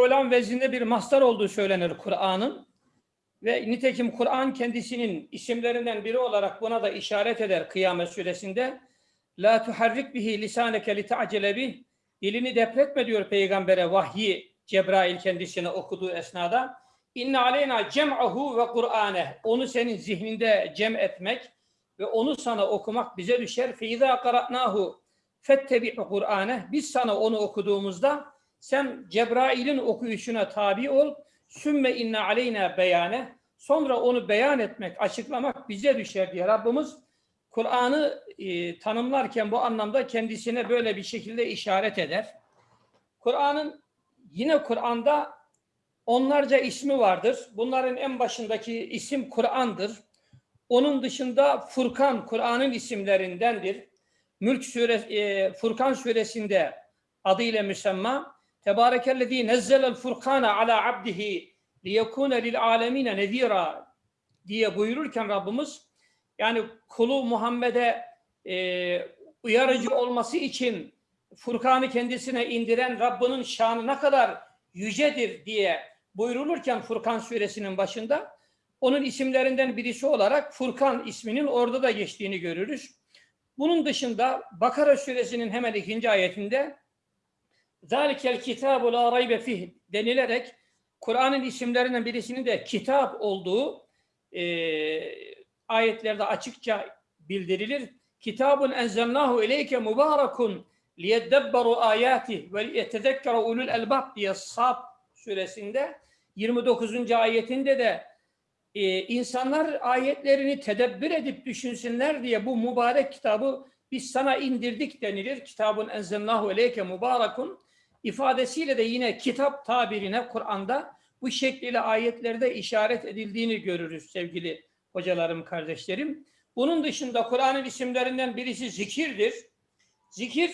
fulan vezinde bir mastar olduğu söylenir Kur'an'ın. Ve nitekim Kur'an kendisinin isimlerinden biri olarak buna da işaret eder Kıyamet suresinde. La tuharrik bihi lisaneke li ta'cele bih. Dilini depretme diyor peygambere vahyi Cebrail kendisine okuduğu esnada. İnne aleyna cem'ahu ve Kur'ane. Onu senin zihninde cem etmek ve onu sana okumak bize düşer. Fe izâ qara'nâhu fettebi'u Kur'ane. Biz sana onu okuduğumuzda sen Cebrail'in okuyuşuna tabi ol. Sümme inne aleyna beyane. Sonra onu beyan etmek, açıklamak bize düşer diye Rabbimiz Kur'an'ı e, tanımlarken bu anlamda kendisine böyle bir şekilde işaret eder. Kur'an'ın yine Kur'an'da onlarca ismi vardır. Bunların en başındaki isim Kur'an'dır. Onun dışında Furkan Kur'an'ın isimlerindendir. Mülk suresi, e, Furkan suresinde adıyla müsemma Tebarekellezî nezzelel furkâne ala abdihi liyekûne lil âlemîne nezîrâ diye buyururken Rabbimiz yani kulu Muhammed'e e, uyarıcı olması için Furkan'ı kendisine indiren Rabbinin şanı ne kadar yücedir diye buyurulurken Furkan suresinin başında onun isimlerinden birisi olarak Furkan isminin orada da geçtiğini görürüz. Bunun dışında Bakara suresinin hemen ikinci ayetinde Zalikel kitabu la raybe fih denilerek Kur'an'ın isimlerinden birisinin de kitap olduğu e, ayetlerde açıkça bildirilir. Kitabun enzelnahu ileyke mübarekun liyeddebberu ayati ve liyetezekkere ulul elbab diye Sab suresinde 29. ayetinde de e, insanlar ayetlerini tedebbür edip düşünsünler diye bu mübarek kitabı biz sana indirdik denilir. Kitabun enzelnahu ileyke mübarekun ifadesiyle de yine kitap tabirine Kur'an'da bu şekliyle ayetlerde işaret edildiğini görürüz sevgili hocalarım, kardeşlerim. Bunun dışında Kur'an'ın isimlerinden birisi zikirdir. Zikir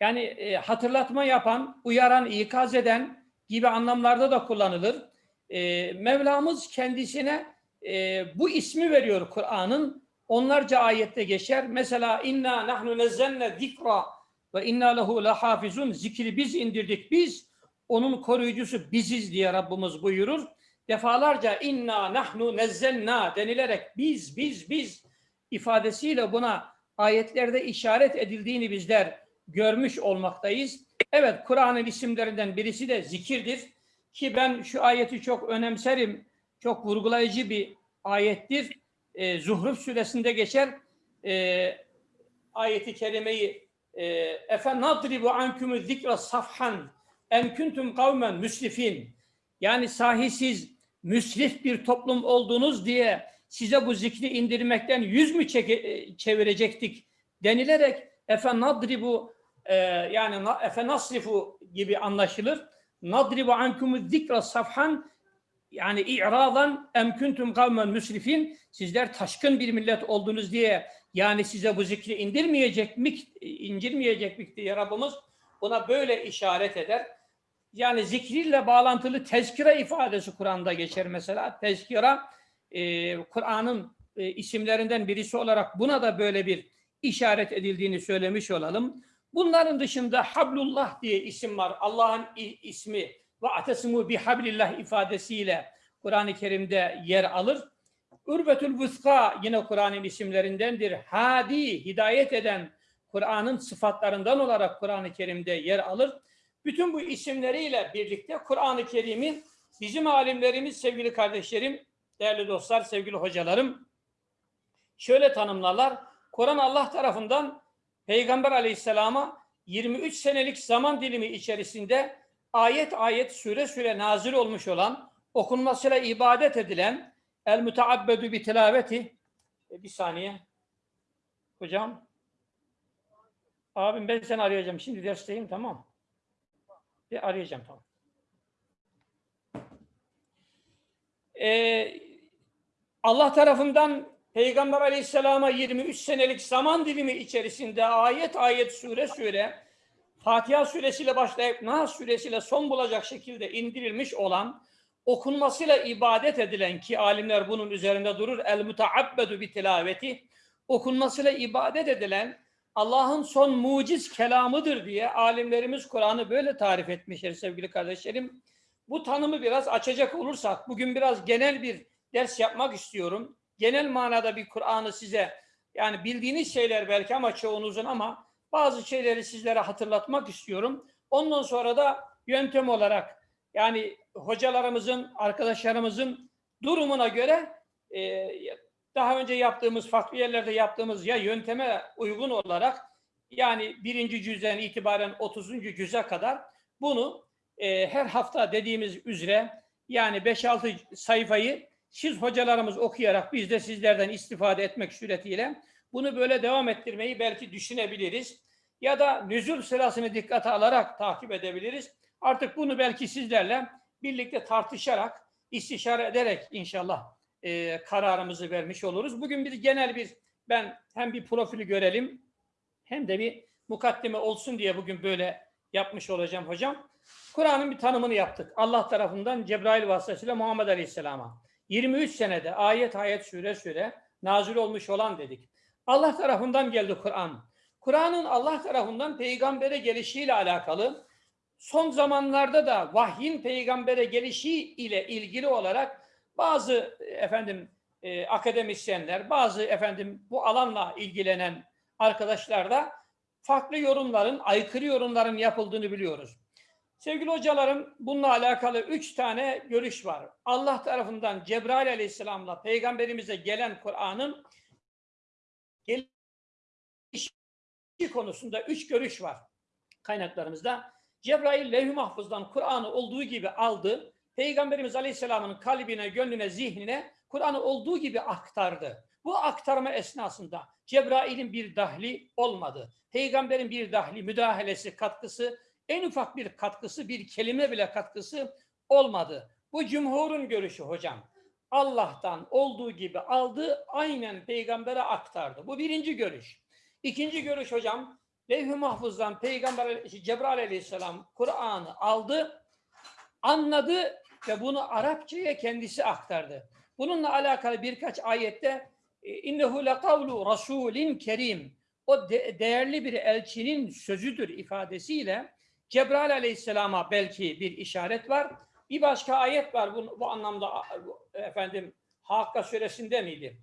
yani e, hatırlatma yapan, uyaran, ikaz eden gibi anlamlarda da kullanılır. E, Mevlamız kendisine e, bu ismi veriyor Kur'an'ın. Onlarca ayette geçer. Mesela inna nahnu nezzenne zikra ve inna lehu lahafizun. Zikri biz indirdik biz. Onun koruyucusu biziz diye Rabbimiz buyurur. Defalarca inna nahnu nezzelna denilerek biz biz biz ifadesiyle buna ayetlerde işaret edildiğini bizler görmüş olmaktayız. Evet Kur'an'ın isimlerinden birisi de zikirdir. Ki ben şu ayeti çok önemserim. Çok vurgulayıcı bir ayettir. E, Zuhruf suresinde geçer. E, ayeti kerimeyi efe nadribu ankumu zikra safhan en kuntum kavmen müslifin yani sahisiz müsrif bir toplum olduğunuz diye size bu zikri indirmekten yüz mü çeke, çevirecektik denilerek efe nadribu e, yani efe nasrifu gibi anlaşılır. Nadribu ankumu zikra safhan yani i'radan em kuntum kavmen müsrifin sizler taşkın bir millet oldunuz diye yani size bu zikri indirmeyecek mi indirmeyecek mi diye Rabbimiz buna böyle işaret eder. Yani zikriyle bağlantılı tezkire ifadesi Kur'an'da geçer mesela. Tezkira e, Kur'an'ın e, isimlerinden birisi olarak buna da böyle bir işaret edildiğini söylemiş olalım. Bunların dışında Hablullah diye isim var. Allah'ın ismi ve atesimu bihablillah ifadesiyle Kur'an-ı Kerim'de yer alır. Ürvetül Vıska yine Kur'an'ın isimlerindendir. Hadi, hidayet eden Kur'an'ın sıfatlarından olarak Kur'an-ı Kerim'de yer alır. Bütün bu isimleriyle birlikte Kur'an-ı Kerim'in bizim alimlerimiz, sevgili kardeşlerim, değerli dostlar, sevgili hocalarım şöyle tanımlarlar. Kur'an Allah tarafından Peygamber aleyhisselama 23 senelik zaman dilimi içerisinde ayet ayet süre süre nazil olmuş olan, okunmasıyla ibadet edilen el müteabbedu bi tilaveti. E, bir saniye. Hocam. Abim ben seni arayacağım. Şimdi dersteyim tamam. Bir arayacağım tamam. Ee, Allah tarafından Peygamber Aleyhisselam'a 23 senelik zaman dilimi içerisinde ayet ayet sure sure Fatiha suresiyle başlayıp Nas suresiyle son bulacak şekilde indirilmiş olan okunmasıyla ibadet edilen ki alimler bunun üzerinde durur el mutaabbedu bi tilaveti okunmasıyla ibadet edilen Allah'ın son muciz kelamıdır diye alimlerimiz Kur'an'ı böyle tarif etmişler sevgili kardeşlerim. Bu tanımı biraz açacak olursak bugün biraz genel bir ders yapmak istiyorum. Genel manada bir Kur'an'ı size yani bildiğiniz şeyler belki ama çoğunuzun ama bazı şeyleri sizlere hatırlatmak istiyorum. Ondan sonra da yöntem olarak yani hocalarımızın, arkadaşlarımızın durumuna göre e, daha önce yaptığımız, farklı yerlerde yaptığımız ya yönteme uygun olarak yani birinci cüzden itibaren 30. cüze kadar bunu e, her hafta dediğimiz üzere yani 5-6 sayfayı siz hocalarımız okuyarak biz de sizlerden istifade etmek suretiyle bunu böyle devam ettirmeyi belki düşünebiliriz. Ya da nüzul sırasını dikkate alarak takip edebiliriz. Artık bunu belki sizlerle birlikte tartışarak, istişare ederek inşallah e, kararımızı vermiş oluruz. Bugün bir genel bir, ben hem bir profili görelim hem de bir mukaddime olsun diye bugün böyle yapmış olacağım hocam. Kur'an'ın bir tanımını yaptık. Allah tarafından Cebrail vasıtasıyla Muhammed Aleyhisselam'a. 23 senede ayet ayet süre süre nazil olmuş olan dedik. Allah tarafından geldi Kur'an. Kur'an'ın Allah tarafından peygambere gelişiyle alakalı son zamanlarda da vahyin peygambere gelişi ile ilgili olarak bazı efendim e, akademisyenler, bazı efendim bu alanla ilgilenen arkadaşlar da farklı yorumların, aykırı yorumların yapıldığını biliyoruz. Sevgili hocalarım bununla alakalı üç tane görüş var. Allah tarafından Cebrail aleyhisselamla peygamberimize gelen Kur'an'ın gelişi konusunda üç görüş var kaynaklarımızda. Cebrail levh-i mahfuzdan Kur'an'ı olduğu gibi aldı. Peygamberimiz aleyhisselamın kalbine, gönlüne, zihnine Kur'an'ı olduğu gibi aktardı. Bu aktarma esnasında Cebrail'in bir dahli olmadı. Peygamberin bir dahli, müdahalesi, katkısı en ufak bir katkısı, bir kelime bile katkısı olmadı. Bu cumhurun görüşü hocam. Allah'tan olduğu gibi aldı, aynen peygambere aktardı. Bu birinci görüş. İkinci görüş hocam, Levh-i Mahfuz'dan Peygamber Cebrail aleyhisselam Kur'an'ı aldı, anladı ve bunu Arapçaya kendisi aktardı. Bununla alakalı birkaç ayette innehu lekavlu rasulin kerim o de değerli bir elçinin sözüdür ifadesiyle Cebrail aleyhisselama belki bir işaret var. Bir başka ayet var bu, bu anlamda efendim Hakka suresinde miydi?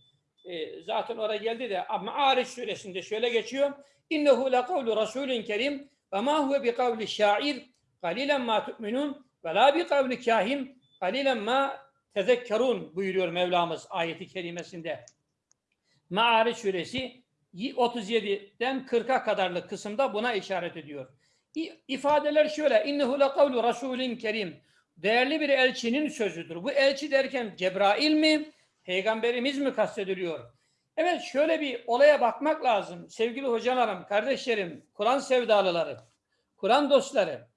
E, zaten oraya geldi de Ma'ariş suresinde şöyle geçiyor. İnnehu le kavlu rasulün kerim ve ma huve bi kavli şair galilen ma tu'minun ve la bi kavli kahin galilen ma tezekkerun buyuruyor Mevlamız ayeti kerimesinde. Ma'ariş suresi 37'den 40'a kadarlık kısımda buna işaret ediyor ifadeler şöyle. İnnehu le kavlu rasulin kerim. Değerli bir elçinin sözüdür. Bu elçi derken Cebrail mi? Peygamberimiz mi kastediliyor? Evet şöyle bir olaya bakmak lazım. Sevgili hocalarım, kardeşlerim, Kur'an sevdalıları, Kur'an dostları.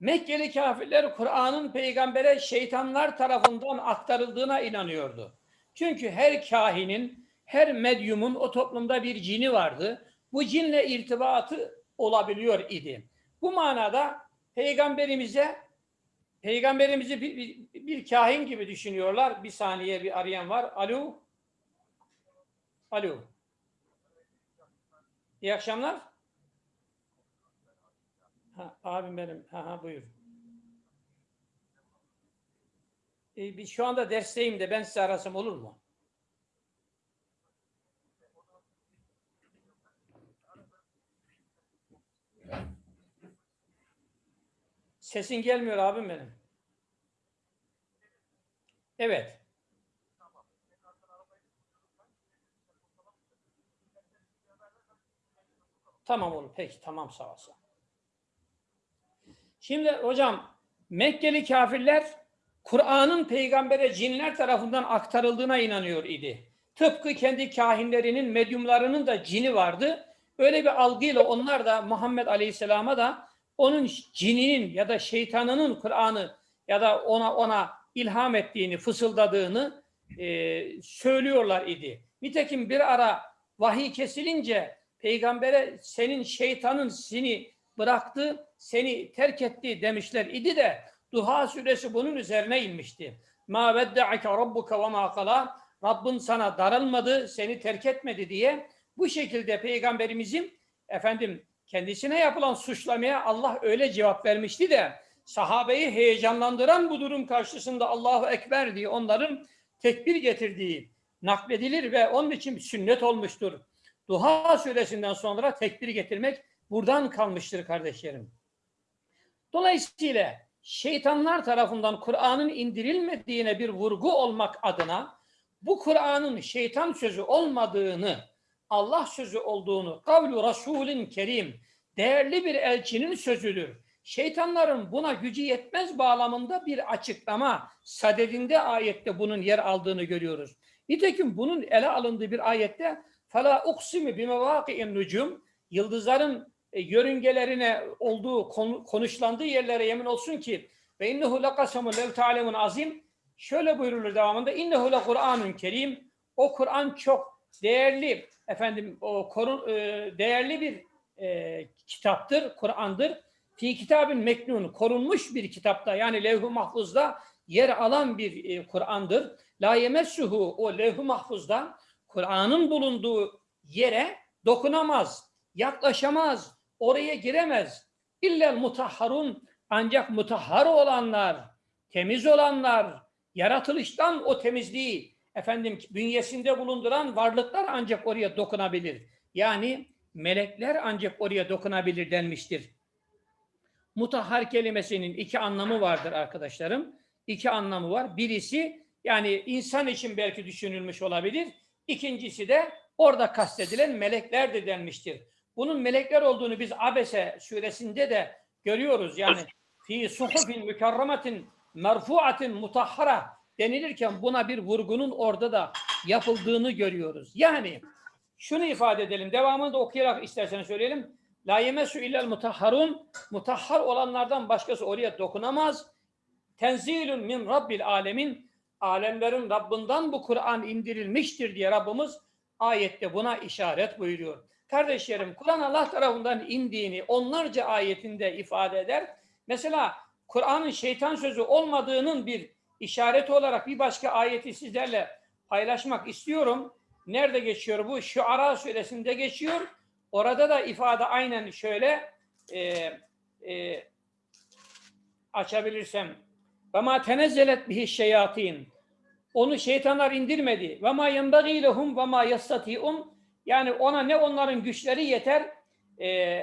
Mekkeli kafirler Kur'an'ın peygambere şeytanlar tarafından aktarıldığına inanıyordu. Çünkü her kahinin, her medyumun o toplumda bir cini vardı. Bu cinle irtibatı olabiliyor idi. Bu manada peygamberimize peygamberimizi bir, bir, bir kahin gibi düşünüyorlar. Bir saniye bir arayan var. Alo. Alo. İyi akşamlar. Ha, abim benim. Ha, ha, buyur. Ee, şu anda dersteyim de ben size arasam olur mu? Sesin gelmiyor abim benim. Evet. Tamam oğlum peki tamam sağ olsun. Şimdi hocam Mekkeli kafirler Kur'an'ın peygambere cinler tarafından aktarıldığına inanıyor idi. Tıpkı kendi kahinlerinin, medyumlarının da cini vardı. Öyle bir algıyla onlar da Muhammed Aleyhisselam'a da onun cininin ya da şeytanının Kur'an'ı ya da ona ona ilham ettiğini, fısıldadığını e, söylüyorlar idi. Nitekim bir ara vahiy kesilince peygambere senin şeytanın seni bıraktı, seni terk etti demişler idi de Duha suresi bunun üzerine inmişti. Ma vedde'ake rabbuka ve ma kala Rabbin sana darılmadı, seni terk etmedi diye Bu şekilde peygamberimizin efendim kendisine yapılan suçlamaya Allah öyle cevap vermişti de sahabeyi heyecanlandıran bu durum karşısında Allahu Ekber diye onların tekbir getirdiği nakledilir ve onun için sünnet olmuştur. Duha suresinden sonra tekbir getirmek buradan kalmıştır kardeşlerim. Dolayısıyla şeytanlar tarafından Kur'an'ın indirilmediğine bir vurgu olmak adına bu Kur'an'ın şeytan sözü olmadığını, Allah sözü olduğunu, kavlu Resulün Kerim, değerli bir elçinin sözüdür. Şeytanların buna gücü yetmez bağlamında bir açıklama sadedinde ayette bunun yer aldığını görüyoruz. Nitekim bunun ele alındığı bir ayette فَلَا اُقْسِمِ بِمَوَاقِئِ النُّجُمْ Yıldızların e, yörüngelerine olduğu, konuşlandığı yerlere yemin olsun ki ve innehu lakasamun lev ta'lemun azim şöyle buyurulur devamında innehu le Kur'anun kerim o Kur'an çok değerli efendim o korun, e, değerli bir e, kitaptır, Kur'an'dır. Fi kitabın meknun korunmuş bir kitapta yani levh-i mahfuzda yer alan bir e, Kur'an'dır. La yemessuhu o levh-i mahfuzda Kur'an'ın bulunduğu yere dokunamaz, yaklaşamaz, oraya giremez. İllel mutahharun ancak mutahhar olanlar, temiz olanlar, yaratılıştan o temizliği efendim bünyesinde bulunduran varlıklar ancak oraya dokunabilir. Yani melekler ancak oraya dokunabilir denmiştir. Mutahhar kelimesinin iki anlamı vardır arkadaşlarım. İki anlamı var. Birisi yani insan için belki düşünülmüş olabilir. İkincisi de orada kastedilen melekler de denmiştir. Bunun melekler olduğunu biz Abese suresinde de görüyoruz. Yani fi suhufin mükerremetin merfuatin mutahhara denilirken buna bir vurgunun orada da yapıldığını görüyoruz. Yani şunu ifade edelim. Devamını da okuyarak isterseniz söyleyelim. La yemesu illel mutahharun mutahhar olanlardan başkası oraya dokunamaz. Tenzilun min rabbil alemin alemlerin Rabbinden bu Kur'an indirilmiştir diye Rabbimiz ayette buna işaret buyuruyor. Kardeşlerim Kur'an Allah tarafından indiğini onlarca ayetinde ifade eder. Mesela Kur'an'ın şeytan sözü olmadığının bir işareti olarak bir başka ayeti sizlerle paylaşmak istiyorum. Nerede geçiyor bu? Şu Ara suresinde geçiyor. Orada da ifade aynen şöyle e, e, açabilirsem. Ve ma tenezzelet bihi şeyatin. Onu şeytanlar indirmedi. Ve ma yenbagî lehum ve ma yastati'un. Yani ona ne onların güçleri yeter, e,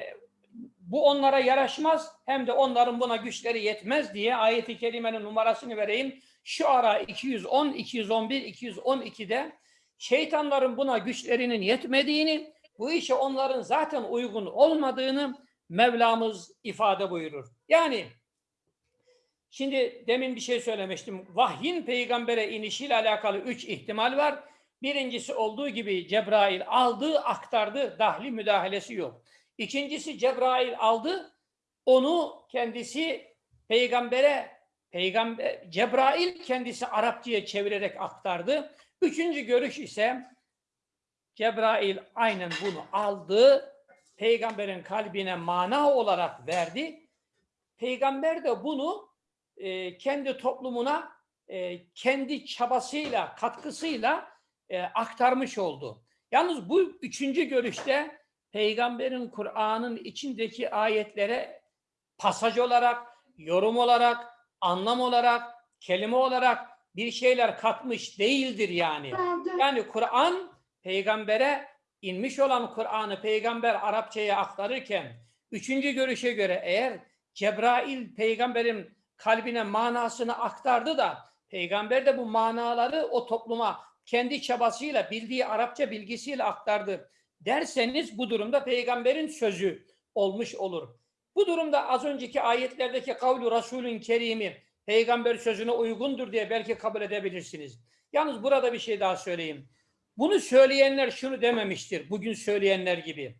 bu onlara yaraşmaz hem de onların buna güçleri yetmez diye ayeti kerimenin numarasını vereyim. Şu ara 210, 211, 212'de şeytanların buna güçlerinin yetmediğini, bu işe onların zaten uygun olmadığını Mevlamız ifade buyurur. Yani şimdi demin bir şey söylemiştim. Vahyin peygambere inişiyle alakalı üç ihtimal var. Birincisi olduğu gibi Cebrail aldı, aktardı, dahli müdahalesi yok. İkincisi Cebrail aldı, onu kendisi peygambere, peygamber Cebrail kendisi Arapçaya çevirerek aktardı. Üçüncü görüş ise Cebrail aynen bunu aldı, peygamberin kalbine mana olarak verdi. Peygamber de bunu e, kendi toplumuna e, kendi çabasıyla, katkısıyla e, aktarmış oldu. Yalnız bu üçüncü görüşte peygamberin Kur'an'ın içindeki ayetlere pasaj olarak, yorum olarak, anlam olarak, kelime olarak bir şeyler katmış değildir yani. Yani Kur'an peygambere inmiş olan Kur'an'ı peygamber Arapçaya aktarırken üçüncü görüşe göre eğer Cebrail peygamberin kalbine manasını aktardı da peygamber de bu manaları o topluma kendi çabasıyla bildiği Arapça bilgisiyle aktardı derseniz bu durumda peygamberin sözü olmuş olur. Bu durumda az önceki ayetlerdeki kavlu Resulün Kerimi peygamber sözüne uygundur diye belki kabul edebilirsiniz. Yalnız burada bir şey daha söyleyeyim. Bunu söyleyenler şunu dememiştir. Bugün söyleyenler gibi.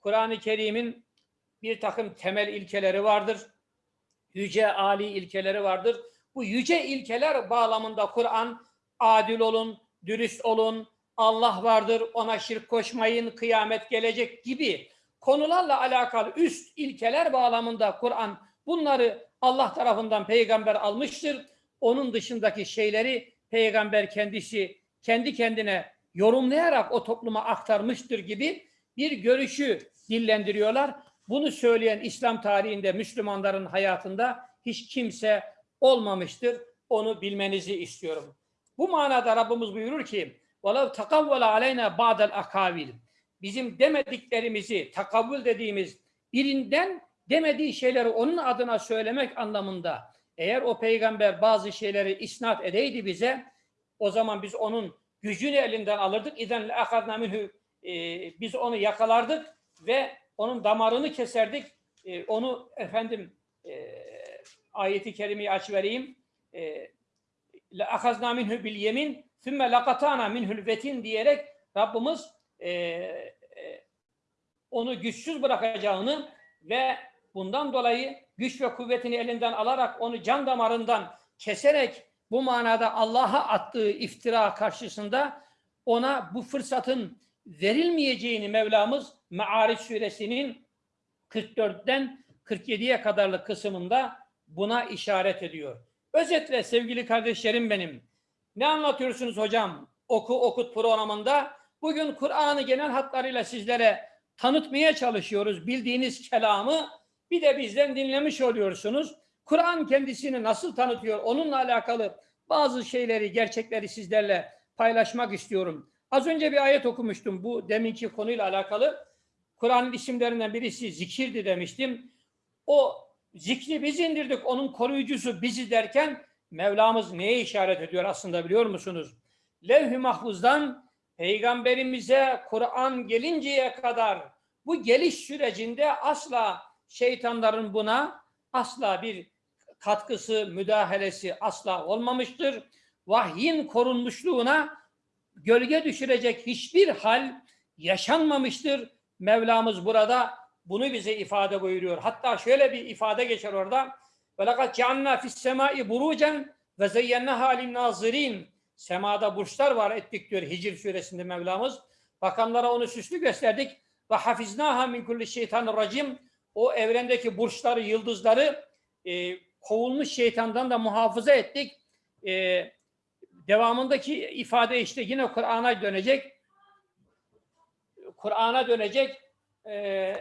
Kur'an-ı Kerim'in bir takım temel ilkeleri vardır. Yüce, ali ilkeleri vardır. Bu yüce ilkeler bağlamında Kur'an adil olun, dürüst olun, Allah vardır, ona şirk koşmayın, kıyamet gelecek gibi konularla alakalı üst ilkeler bağlamında Kur'an bunları Allah tarafından peygamber almıştır. Onun dışındaki şeyleri peygamber kendisi kendi kendine yorumlayarak o topluma aktarmıştır gibi bir görüşü dillendiriyorlar. Bunu söyleyen İslam tarihinde Müslümanların hayatında hiç kimse olmamıştır. Onu bilmenizi istiyorum. Bu manada Rabbimiz buyurur ki وَلَوْ تَقَوَّلَ عَلَيْنَا بَعْدَ الْاَكَابِلِ Bizim demediklerimizi, takavvül dediğimiz birinden demediği şeyleri onun adına söylemek anlamında eğer o peygamber bazı şeyleri isnat edeydi bize o zaman biz onun gücünü elinden alırdık. İden akadna minhu biz onu yakalardık ve onun damarını keserdik. E, onu efendim e, ayeti kerimeyi aç vereyim. E, akazna minhu bil yemin sümme lakatana minhul vetin diyerek Rabbimiz e, e, onu güçsüz bırakacağını ve bundan dolayı güç ve kuvvetini elinden alarak onu can damarından keserek bu manada Allah'a attığı iftira karşısında ona bu fırsatın verilmeyeceğini Mevlamız Me'ariç suresinin 44'ten 47'ye kadarlık kısmında buna işaret ediyor. Özetle sevgili kardeşlerim benim, ne anlatıyorsunuz hocam oku okut programında? Bugün Kur'an'ı genel hatlarıyla sizlere tanıtmaya çalışıyoruz. Bildiğiniz kelamı bir de bizden dinlemiş oluyorsunuz. Kur'an kendisini nasıl tanıtıyor? Onunla alakalı bazı şeyleri, gerçekleri sizlerle paylaşmak istiyorum. Az önce bir ayet okumuştum bu deminki konuyla alakalı. Kur'an'ın isimlerinden birisi zikirdi demiştim. O zikri biz indirdik, onun koruyucusu bizi derken Mevlamız neye işaret ediyor aslında biliyor musunuz? Levh-i Mahfuz'dan Peygamberimize Kur'an gelinceye kadar bu geliş sürecinde asla şeytanların buna asla bir katkısı, müdahalesi asla olmamıştır. Vahyin korunmuşluğuna gölge düşürecek hiçbir hal yaşanmamıştır. Mevlamız burada bunu bize ifade buyuruyor. Hatta şöyle bir ifade geçer orada. وَلَقَدْ جَعَلْنَا فِي السَّمَاءِ بُرُوجًا وَزَيَّنَّهَا لِلنَّاظِرِينَ Semada burçlar var ettik diyor Hicr suresinde Mevlamız. Bakanlara onu süslü gösterdik. Ve hafiznaha min kulli şeytanir racim. O evrendeki burçları, yıldızları e, kovulmuş şeytandan da muhafaza ettik. E, devamındaki ifade işte yine Kur'an'a dönecek. Kur'an'a dönecek. E,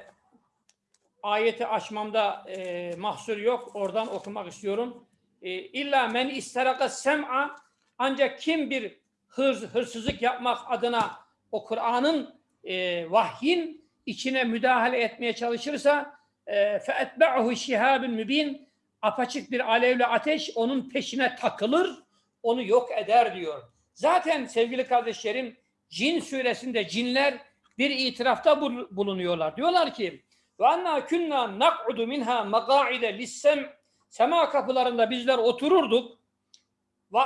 ayeti açmamda e, mahsur yok. Oradan okumak istiyorum. E, İlla men isteraka sem'a ancak kim bir hırs, hırsızlık yapmak adına o Kur'an'ın e, vahyin içine müdahale etmeye çalışırsa e, feetbe'uhu şihabun mübin apaçık bir alevli ateş onun peşine takılır, onu yok eder diyor. Zaten sevgili kardeşlerim Cin suresinde cinler bir itirafta bulunuyorlar. Diyorlar ki ve anna kunna nak'udu minha maqa'ide lissem sema kapılarında bizler otururduk. Ve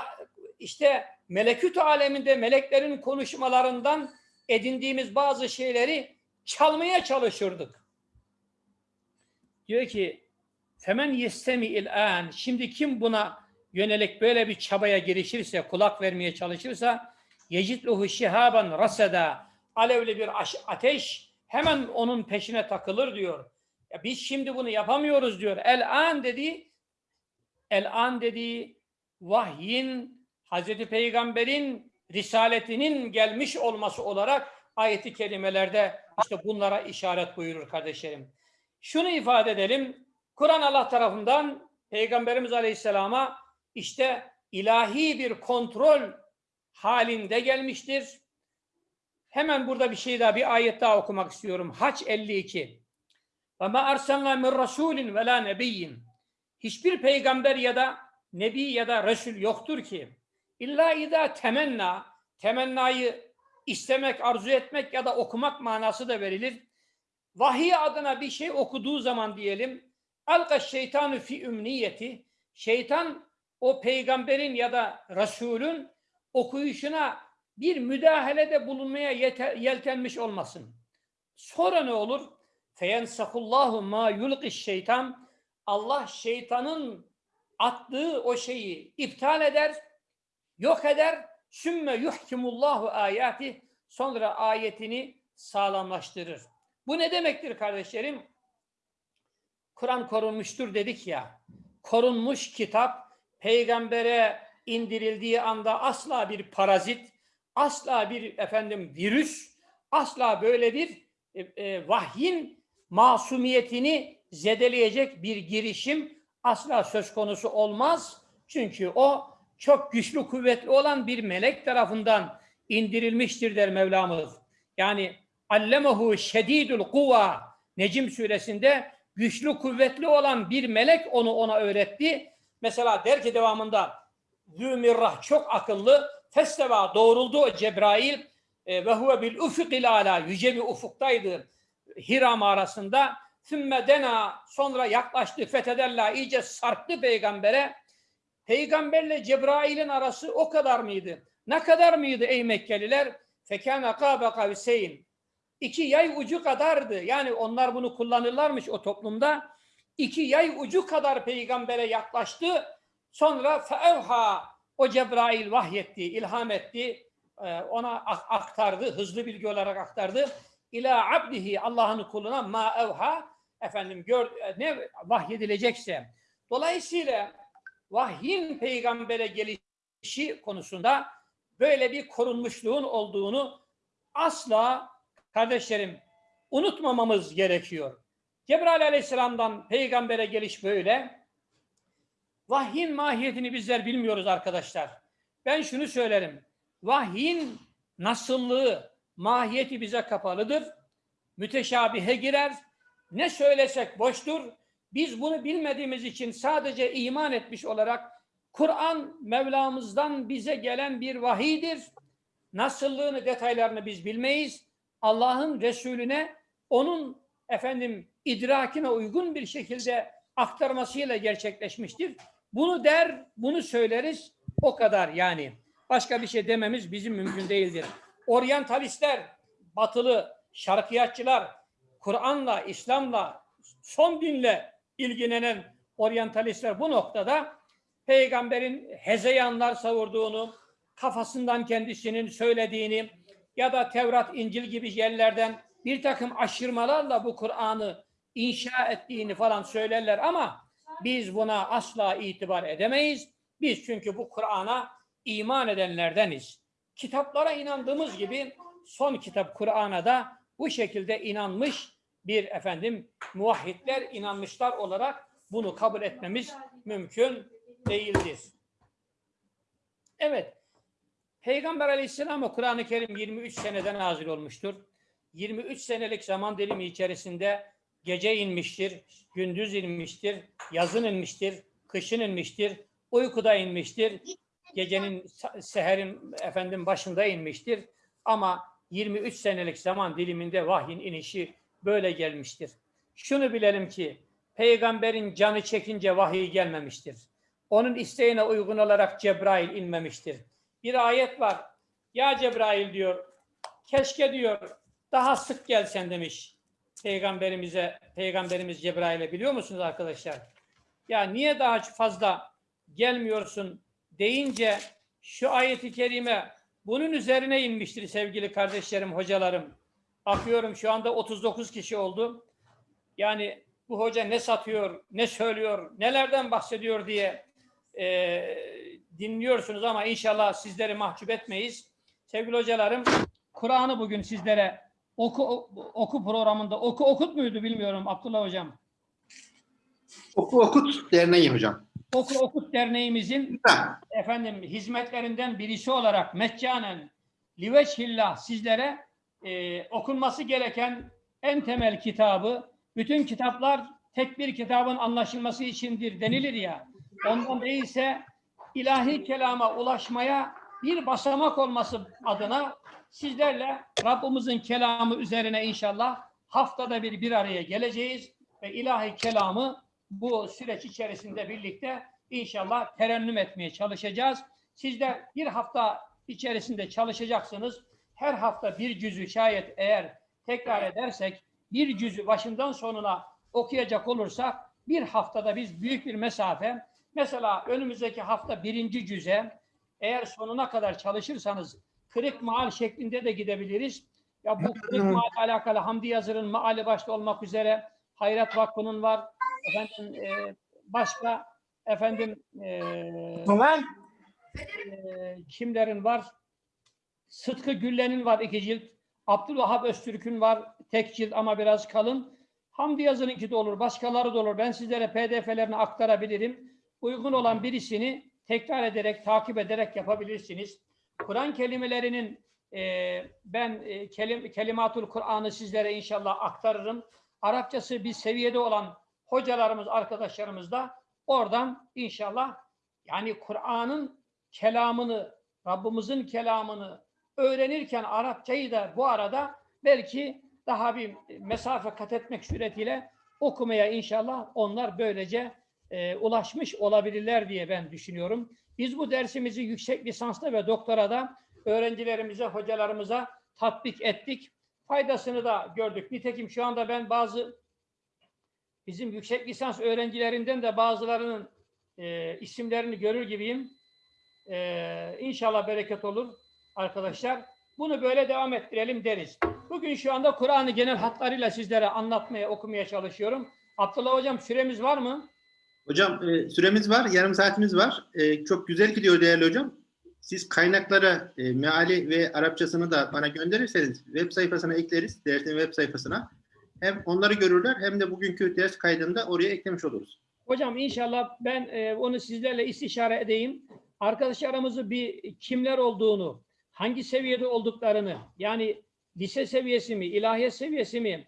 işte meleküt aleminde meleklerin konuşmalarından edindiğimiz bazı şeyleri çalmaya çalışırdık. Diyor ki Femen yestemi il'an. Şimdi kim buna yönelik böyle bir çabaya girişirse, kulak vermeye çalışırsa yecitluhu şihaban raseda. Alevli bir ateş hemen onun peşine takılır diyor. Ya biz şimdi bunu yapamıyoruz diyor. El-an dediği el-an dediği vahyin Hazreti Peygamber'in risaletinin gelmiş olması olarak ayeti kerimelerde işte bunlara işaret buyurur kardeşlerim. Şunu ifade edelim. Kur'an Allah tarafından Peygamberimiz Aleyhisselam'a işte ilahi bir kontrol halinde gelmiştir. Hemen burada bir şey daha, bir ayet daha okumak istiyorum. Haç 52. Ve ma arsalna min rasulin ve la. Hiçbir peygamber ya da nebi ya da resul yoktur ki illa ida temenna temennayı istemek, arzu etmek ya da okumak manası da verilir. Vahiy adına bir şey okuduğu zaman diyelim Alka şeytanı fi ümniyeti. Şeytan o peygamberin ya da Resulün okuyuşuna bir müdahalede bulunmaya yeltenmiş olmasın. Sonra ne olur? Feyensakullahu ma yulqiş şeytan. Allah şeytanın attığı o şeyi iptal eder, yok eder. Sümme yuhkimullahu ayati. Sonra ayetini sağlamlaştırır. Bu ne demektir kardeşlerim? Kur'an korunmuştur dedik ya. Korunmuş kitap peygambere indirildiği anda asla bir parazit, asla bir efendim virüs, asla böyle bir e, e, vahyin masumiyetini zedeleyecek bir girişim asla söz konusu olmaz. Çünkü o çok güçlü kuvvetli olan bir melek tarafından indirilmiştir der Mevlamız. Yani allemehu şedidul kuva Necim suresinde güçlü kuvvetli olan bir melek onu ona öğretti. Mesela der ki devamında Zümirrah çok akıllı festeva doğruldu Cebrail e, ve huve bil ufukil ala yüce bir ufuktaydı Hira mağarasında Sümme dena sonra yaklaştı fethederla iyice sarktı peygambere. Peygamberle Cebrail'in arası o kadar mıydı? Ne kadar mıydı ey Mekkeliler? Fekâne kâbe kavseyn. İki yay ucu kadardı. Yani onlar bunu kullanırlarmış o toplumda. İki yay ucu kadar peygambere yaklaştı. Sonra feevha o Cebrail vahyetti, ilham etti. Ee, ona aktardı, hızlı bilgi olarak aktardı. İlâ abdihi Allah'ın kuluna ma evha efendim gör, ne vahyedilecekse. Dolayısıyla vahyin peygambere gelişi konusunda böyle bir korunmuşluğun olduğunu asla kardeşlerim unutmamamız gerekiyor. Cebrail aleyhisselamdan peygambere geliş böyle. Vahyin mahiyetini bizler bilmiyoruz arkadaşlar. Ben şunu söylerim. Vahyin nasıllığı, mahiyeti bize kapalıdır. Müteşabihe girer. Ne söylesek boştur. Biz bunu bilmediğimiz için sadece iman etmiş olarak Kur'an Mevlamızdan bize gelen bir vahidir. Nasıllığını, detaylarını biz bilmeyiz. Allah'ın Resulüne onun efendim idrakine uygun bir şekilde aktarmasıyla gerçekleşmiştir. Bunu der, bunu söyleriz. O kadar yani. Başka bir şey dememiz bizim mümkün değildir. Oryantalistler, batılı şarkiyatçılar, Kur'an'la, İslam'la, son dinle ilgilenen oryantalistler bu noktada peygamberin hezeyanlar savurduğunu, kafasından kendisinin söylediğini ya da Tevrat, İncil gibi yerlerden bir takım aşırmalarla bu Kur'an'ı inşa ettiğini falan söylerler ama biz buna asla itibar edemeyiz. Biz çünkü bu Kur'an'a iman edenlerdeniz. Kitaplara inandığımız gibi son kitap Kur'an'a da bu şekilde inanmış bir efendim muvahhidler inanmışlar olarak bunu kabul etmemiz mümkün değildir. Evet. Peygamber Aleyhisselam'a Kur'an-ı Kerim 23 seneden nazil olmuştur. 23 senelik zaman dilimi içerisinde gece inmiştir, gündüz inmiştir, yazın inmiştir, kışın inmiştir, uykuda inmiştir, gecenin seherin efendim başında inmiştir. Ama 23 senelik zaman diliminde vahyin inişi böyle gelmiştir. Şunu bilelim ki peygamberin canı çekince vahiy gelmemiştir. Onun isteğine uygun olarak Cebrail inmemiştir. Bir ayet var. Ya Cebrail diyor, keşke diyor daha sık gelsen demiş peygamberimize, peygamberimiz Cebrail'e biliyor musunuz arkadaşlar? Ya niye daha fazla gelmiyorsun deyince şu ayeti kerime bunun üzerine inmiştir sevgili kardeşlerim, hocalarım. Bakıyorum şu anda 39 kişi oldu. Yani bu hoca ne satıyor, ne söylüyor, nelerden bahsediyor diye e, dinliyorsunuz ama inşallah sizleri mahcup etmeyiz. Sevgili hocalarım, Kur'an'ı bugün sizlere oku oku programında oku okut muydu bilmiyorum Abdullah hocam. Oku Okut Derneği hocam. Oku Okut Derneğimizin Ha, efendim hizmetlerinden birisi olarak meccanen liveçhillah sizlere e, okunması gereken en temel kitabı bütün kitaplar tek bir kitabın anlaşılması içindir denilir ya ondan değilse ilahi kelama ulaşmaya bir basamak olması adına sizlerle Rabbimizin kelamı üzerine inşallah haftada bir bir araya geleceğiz ve ilahi kelamı bu süreç içerisinde birlikte inşallah terennüm etmeye çalışacağız. Siz de bir hafta içerisinde çalışacaksınız. Her hafta bir cüzü şayet eğer tekrar edersek bir cüzü başından sonuna okuyacak olursak bir haftada biz büyük bir mesafe mesela önümüzdeki hafta birinci cüze eğer sonuna kadar çalışırsanız kırık maal şeklinde de gidebiliriz. Ya bu kırık maal alakalı Hamdi Yazır'ın maali başta olmak üzere Hayrat Vakfı'nın var. Efendim e, başka efendim e, e, kimlerin var? Sıtkı Güllen'in var iki cilt. Abdülvahap Öztürk'ün var tek cilt ama biraz kalın. Hamdi Yazı'nınki de olur, başkaları da olur. Ben sizlere pdf'lerini aktarabilirim. Uygun olan birisini tekrar ederek, takip ederek yapabilirsiniz. Kur'an kelimelerinin e, ben e, kelim, Kelimatul Kur'an'ı sizlere inşallah aktarırım. Arapçası bir seviyede olan hocalarımız, arkadaşlarımız da oradan inşallah yani Kur'an'ın kelamını, Rabbimizin kelamını öğrenirken Arapçayı da bu arada belki daha bir mesafe kat etmek suretiyle okumaya inşallah onlar böylece e, ulaşmış olabilirler diye ben düşünüyorum. Biz bu dersimizi yüksek lisanslı ve doktorada öğrencilerimize, hocalarımıza tatbik ettik. Faydasını da gördük. Nitekim şu anda ben bazı bizim yüksek lisans öğrencilerinden de bazılarının e, isimlerini görür gibiyim. E, inşallah bereket olur arkadaşlar. Bunu böyle devam ettirelim deriz. Bugün şu anda Kur'an'ı genel hatlarıyla sizlere anlatmaya, okumaya çalışıyorum. Abdullah Hocam süremiz var mı? Hocam e, süremiz var, yarım saatimiz var. E, çok güzel gidiyor değerli hocam. Siz kaynaklara e, meali ve Arapçasını da bana gönderirseniz web sayfasına ekleriz, dersin web sayfasına. Hem onları görürler hem de bugünkü ders kaydında oraya eklemiş oluruz. Hocam inşallah ben e, onu sizlerle istişare edeyim. Arkadaşlarımızı bir kimler olduğunu, hangi seviyede olduklarını, yani lise seviyesi mi, ilahiyat seviyesi mi?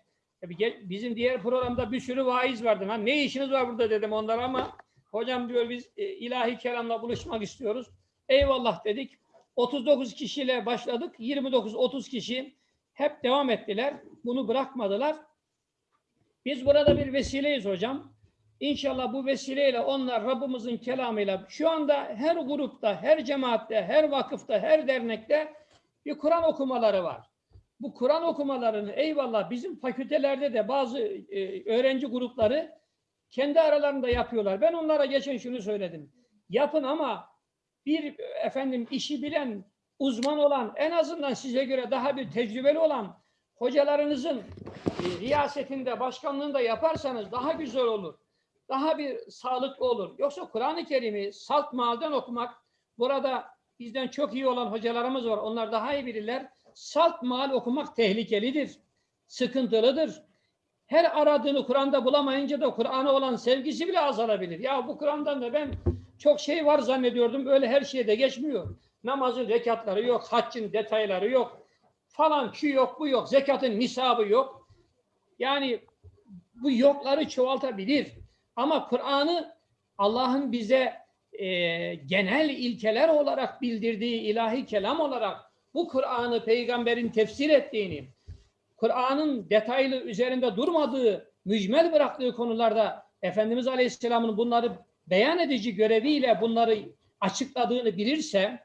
Bizim diğer programda bir sürü vaiz vardı. Ha, ne işiniz var burada dedim onlara ama hocam diyor biz e, ilahi kelamla buluşmak istiyoruz. Eyvallah dedik. 39 kişiyle başladık. 29-30 kişi hep devam ettiler. Bunu bırakmadılar. Biz burada bir vesileyiz hocam. İnşallah bu vesileyle onlar Rabbimizin kelamıyla şu anda her grupta, her cemaatte, her vakıfta, her dernekte bir Kur'an okumaları var. Bu Kur'an okumalarını eyvallah bizim fakültelerde de bazı e, öğrenci grupları kendi aralarında yapıyorlar. Ben onlara geçen şunu söyledim. Yapın ama bir efendim işi bilen, uzman olan, en azından size göre daha bir tecrübeli olan hocalarınızın e, riyasetinde, başkanlığında yaparsanız daha güzel olur. Daha bir sağlıklı olur. Yoksa Kur'an-ı Kerim'i salt malden okumak, burada bizden çok iyi olan hocalarımız var. Onlar daha iyi bilirler. Salt mal okumak tehlikelidir. Sıkıntılıdır. Her aradığını Kur'an'da bulamayınca da Kur'an'a olan sevgisi bile azalabilir. Ya bu Kur'an'dan da ben çok şey var zannediyordum. Öyle her şeyde geçmiyor. Namazın rekatları yok, haccın detayları yok. Falan şu yok, bu yok. Zekatın nisabı yok. Yani bu yokları çoğaltabilir. Ama Kur'an'ı Allah'ın bize e, genel ilkeler olarak bildirdiği ilahi kelam olarak bu Kur'an'ı peygamberin tefsir ettiğini, Kur'an'ın detaylı üzerinde durmadığı, mücmel bıraktığı konularda Efendimiz Aleyhisselam'ın bunları beyan edici göreviyle bunları açıkladığını bilirse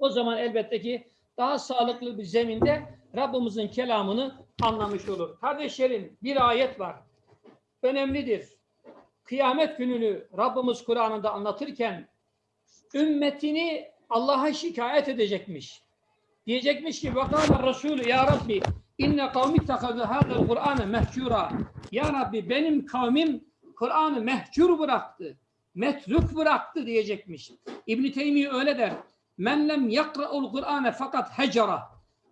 o zaman elbette ki daha sağlıklı bir zeminde Rabbimizin kelamını anlamış olur. Kardeşlerim bir ayet var. Önemlidir. Kıyamet gününü Rabbimiz Kur'an'ında anlatırken ümmetini Allah'a şikayet edecekmiş. Diyecekmiş ki vakâle Resulü ya Rabbi inne kavmi tekazı hâzel Kur'an'ı mehcura. Ya Rabbi benim kavmim Kur'an'ı mehcur bıraktı. Metruk bıraktı diyecekmiş. İbn Teymi öyle der. Men lem yakra'ul Kur'ane fakat hecera.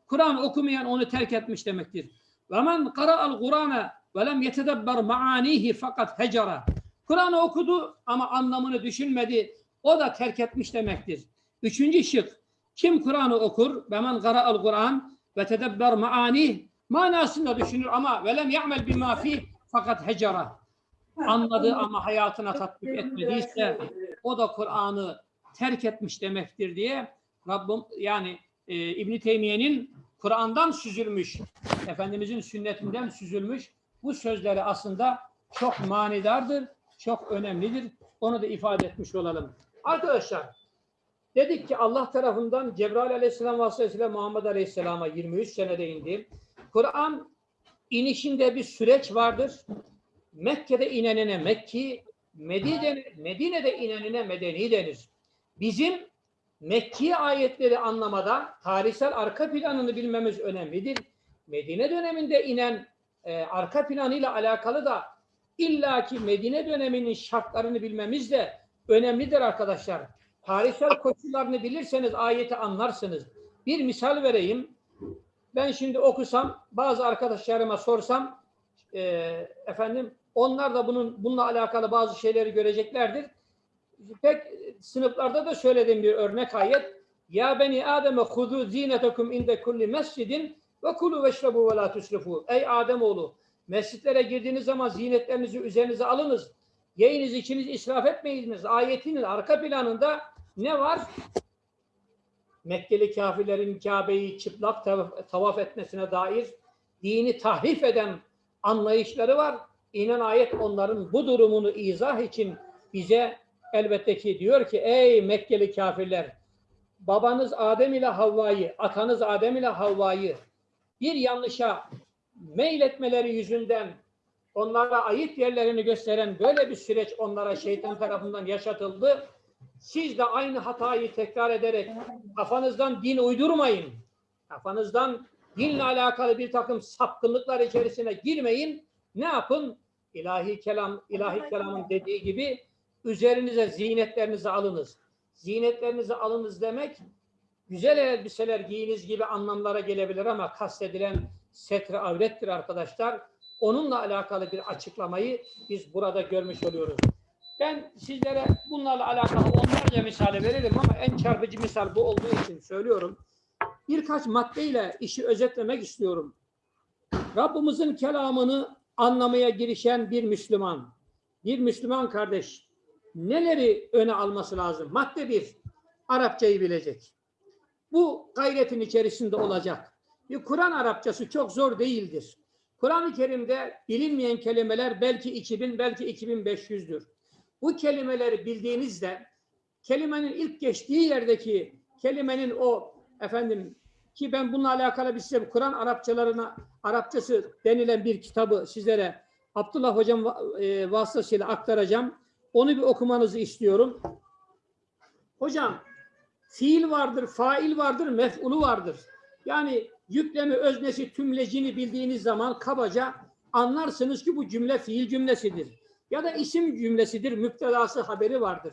Kur'an okumayan onu terk etmiş demektir. Ve men qara'al Kur'ane ve lem yetedebber maanihi fakat hecera. Kur'an'ı okudu ama anlamını düşünmedi. O da terk etmiş demektir. Üçüncü şık. Kim Kur'an'ı okur? Ve men qara'al Kur'an ve tedebber maani manasında düşünür ama ve lem ya'mel bima fi fakat hecera. Anladı ama hayatına tatbik etmediyse o da Kur'an'ı terk etmiş demektir diye Rabbim yani e, İbn Teymiye'nin Kur'an'dan süzülmüş, Efendimizin sünnetinden süzülmüş bu sözleri aslında çok manidardır, çok önemlidir. Onu da ifade etmiş olalım. Arkadaşlar dedik ki Allah tarafından Cebrail aleyhisselam vasıtasıyla Muhammed aleyhisselama 23 senede indi. Kur'an inişinde bir süreç vardır. Mekke'de inenine Mekki, Medine'de, Medine'de inenine Medeni denir. Bizim Mekki ayetleri anlamada tarihsel arka planını bilmemiz önemlidir. Medine döneminde inen e, arka planıyla alakalı da illaki Medine döneminin şartlarını bilmemiz de önemlidir arkadaşlar. Tarihsel koşullarını bilirseniz ayeti anlarsınız. Bir misal vereyim. Ben şimdi okusam, bazı arkadaşlarıma sorsam, e, efendim, onlar da bunun bununla alakalı bazı şeyleri göreceklerdir. Pek sınıflarda da söylediğim bir örnek ayet. Ya beni Adem'e hudu zinetekum inde kulli mescidin ve kulu veşrebu ve la tusrifu. Ey Ademoğlu, mescitlere girdiğiniz zaman zinetlerinizi üzerinize alınız. Yiyiniz, içiniz israf etmeyiniz. Ayetinin arka planında ne var? Mekkeli kafirlerin Kabe'yi çıplak tavaf, etmesine dair dini tahrif eden anlayışları var. İnen ayet onların bu durumunu izah için bize elbette ki diyor ki ey Mekkeli kafirler babanız Adem ile Havva'yı, atanız Adem ile Havva'yı bir yanlışa meyletmeleri yüzünden onlara ayıp yerlerini gösteren böyle bir süreç onlara şeytan tarafından yaşatıldı. Siz de aynı hatayı tekrar ederek kafanızdan din uydurmayın. Kafanızdan dinle alakalı bir takım sapkınlıklar içerisine girmeyin. Ne yapın? İlahi kelam, ilahi kelamın dediği gibi üzerinize zinetlerinizi alınız. Zinetlerinizi alınız demek güzel elbiseler giyiniz gibi anlamlara gelebilir ama kastedilen setre avrettir arkadaşlar. Onunla alakalı bir açıklamayı biz burada görmüş oluyoruz. Ben sizlere bunlarla alakalı onlarca misale veririm ama en çarpıcı misal bu olduğu için söylüyorum. Birkaç maddeyle işi özetlemek istiyorum. Rabbimizin kelamını anlamaya girişen bir Müslüman, bir Müslüman kardeş neleri öne alması lazım? Madde bir, Arapçayı bilecek. Bu gayretin içerisinde olacak. Bir Kur'an Arapçası çok zor değildir. Kur'an-ı Kerim'de bilinmeyen kelimeler belki 2000, belki 2500'dür. Bu kelimeleri bildiğinizde kelimenin ilk geçtiği yerdeki kelimenin o efendim ki ben bununla alakalı bir size Kur'an Arapçalarına Arapçası denilen bir kitabı sizlere Abdullah hocam e, vasıtasıyla aktaracağım. Onu bir okumanızı istiyorum. Hocam fiil vardır, fail vardır, mef'ulu vardır. Yani yüklemi, öznesi, tümlecini bildiğiniz zaman kabaca anlarsınız ki bu cümle fiil cümlesidir. Ya da isim cümlesidir, müptedası haberi vardır.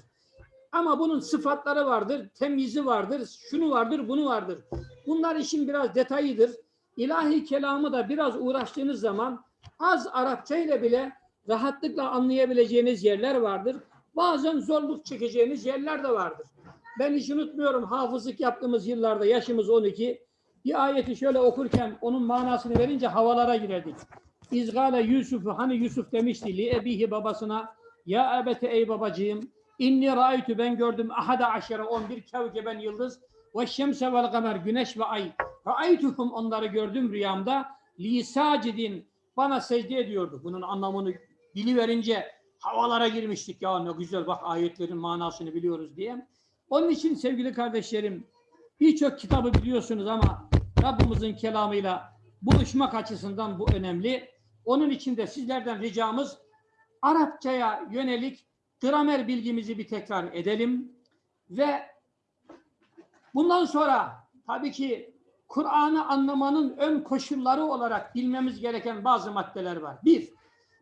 Ama bunun sıfatları vardır, temyizi vardır, şunu vardır, bunu vardır. Bunlar işin biraz detayıdır. İlahi kelamı da biraz uğraştığınız zaman az Arapça ile bile rahatlıkla anlayabileceğiniz yerler vardır. Bazen zorluk çekeceğiniz yerler de vardır. Ben hiç unutmuyorum hafızlık yaptığımız yıllarda yaşımız 12. Bir ayeti şöyle okurken onun manasını verince havalara girerdik. İzgale Yusuf'u hani Yusuf demişti li ebihi babasına ya ebete ey babacığım inni raaytu ben gördüm ahada aşere 11 kevkeben yıldız ve şemse vel kamer güneş ve ay raaytuhum onları gördüm rüyamda li sacidin bana secde ediyordu. Bunun anlamını biliverince havalara girmiştik ya ne güzel bak ayetlerin manasını biliyoruz diye. Onun için sevgili kardeşlerim birçok kitabı biliyorsunuz ama Rabbimizin kelamıyla buluşmak açısından bu önemli. Onun için de sizlerden ricamız Arapçaya yönelik gramer bilgimizi bir tekrar edelim ve bundan sonra tabii ki Kur'an'ı anlamanın ön koşulları olarak bilmemiz gereken bazı maddeler var. Bir,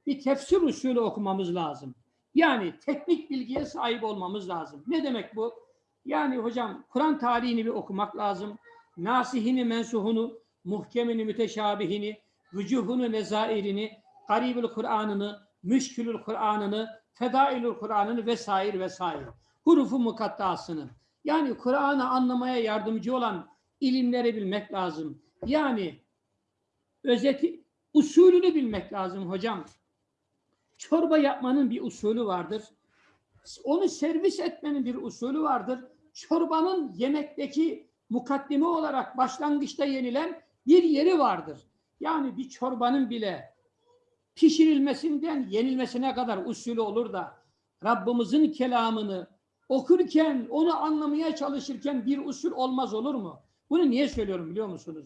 bir tefsir usulü okumamız lazım. Yani teknik bilgiye sahip olmamız lazım. Ne demek bu? Yani hocam Kur'an tarihini bir okumak lazım. Nasihini, mensuhunu, muhkemini, müteşabihini, vücuhunu, nezairini, garibül Kur'an'ını, müşkülül Kur'an'ını, fedailül Kur'an'ını vesaire vesaire. Hurufu mukattasını. Yani Kur'an'ı anlamaya yardımcı olan ilimleri bilmek lazım. Yani özeti, usulünü bilmek lazım hocam. Çorba yapmanın bir usulü vardır. Onu servis etmenin bir usulü vardır. Çorbanın yemekteki mukaddime olarak başlangıçta yenilen bir yeri vardır. Yani bir çorbanın bile pişirilmesinden yenilmesine kadar usulü olur da Rabbimizin kelamını okurken, onu anlamaya çalışırken bir usul olmaz olur mu? Bunu niye söylüyorum biliyor musunuz?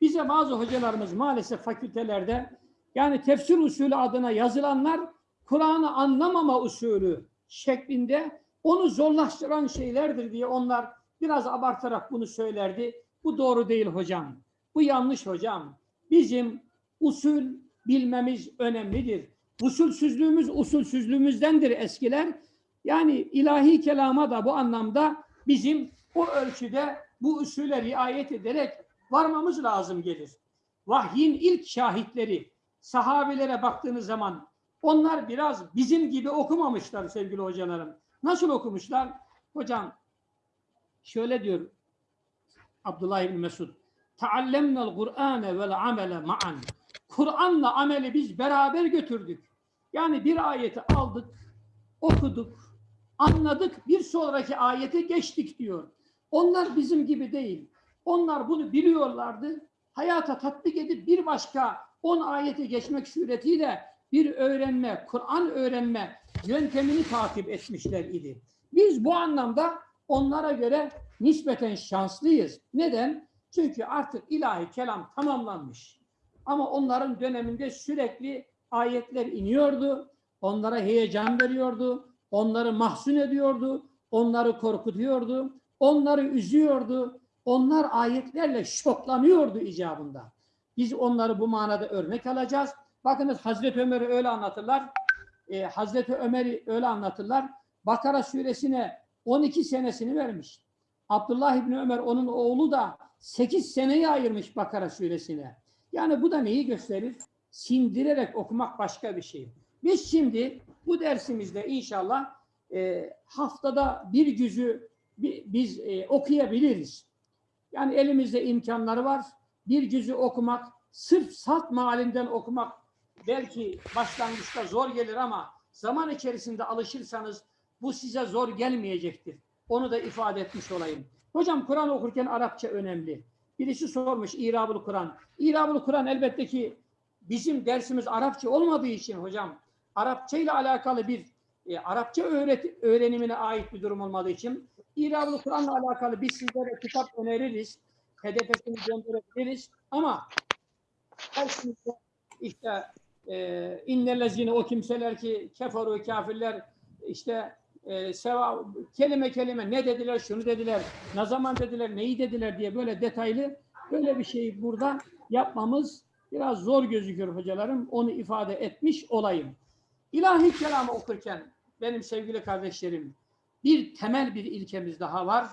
Bize bazı hocalarımız maalesef fakültelerde yani tefsir usulü adına yazılanlar Kur'an'ı anlamama usulü şeklinde onu zorlaştıran şeylerdir diye onlar biraz abartarak bunu söylerdi. Bu doğru değil hocam. Bu yanlış hocam. Bizim usul bilmemiz önemlidir. Usulsüzlüğümüz usulsüzlüğümüzdendir eskiler. Yani ilahi kelama da bu anlamda bizim o ölçüde bu usule riayet ederek varmamız lazım gelir. Vahyin ilk şahitleri sahabelere baktığınız zaman onlar biraz bizim gibi okumamışlar sevgili hocalarım. Nasıl okumuşlar? Hocam şöyle diyor Abdullah İbni Mesud. Taallemnel Kur'ane vel amele. Kur'an'la ameli biz beraber götürdük. Yani bir ayeti aldık, okuduk, anladık, bir sonraki ayete geçtik diyor. Onlar bizim gibi değil. Onlar bunu biliyorlardı. Hayata tatbik edip bir başka on ayete geçmek suretiyle bir öğrenme, Kur'an öğrenme yöntemini takip etmişler idi. Biz bu anlamda onlara göre nispeten şanslıyız. Neden? Çünkü artık ilahi kelam tamamlanmış. Ama onların döneminde sürekli ayetler iniyordu. Onlara heyecan veriyordu. Onları mahzun ediyordu. Onları korkutuyordu. Onları üzüyordu. Onlar ayetlerle şoklanıyordu icabında. Biz onları bu manada örnek alacağız. Bakınız Hazreti Ömer'i öyle anlatırlar. Ee, Hazreti Ömer'i öyle anlatırlar. Bakara suresine 12 senesini vermiş. Abdullah İbni Ömer onun oğlu da 8 seneyi ayırmış Bakara suresine. Yani bu da neyi gösterir? Sindirerek okumak başka bir şey. Biz şimdi bu dersimizde inşallah e, haftada bir cüzü bi- biz e, okuyabiliriz. Yani elimizde imkanları var. Bir cüzü okumak, sırf salt mealinden okumak belki başlangıçta zor gelir ama zaman içerisinde alışırsanız bu size zor gelmeyecektir. Onu da ifade etmiş olayım. Hocam Kur'an okurken Arapça önemli. Birisi sormuş İrabul Kur'an. İrabul Kur'an elbette ki bizim dersimiz Arapça olmadığı için hocam Arapça ile alakalı bir e, Arapça öğret öğrenimine ait bir durum olmadığı için İrabul Kur'an'la alakalı biz sizlere kitap öneririz. HDP'sini gönderebiliriz. Ama işte e, innellezine o kimseler ki keferu kafirler işte e, seva, kelime kelime ne dediler, şunu dediler, ne zaman dediler, neyi dediler diye böyle detaylı böyle bir şeyi burada yapmamız biraz zor gözüküyor hocalarım. Onu ifade etmiş olayım. İlahi kelamı okurken benim sevgili kardeşlerim bir temel bir ilkemiz daha var.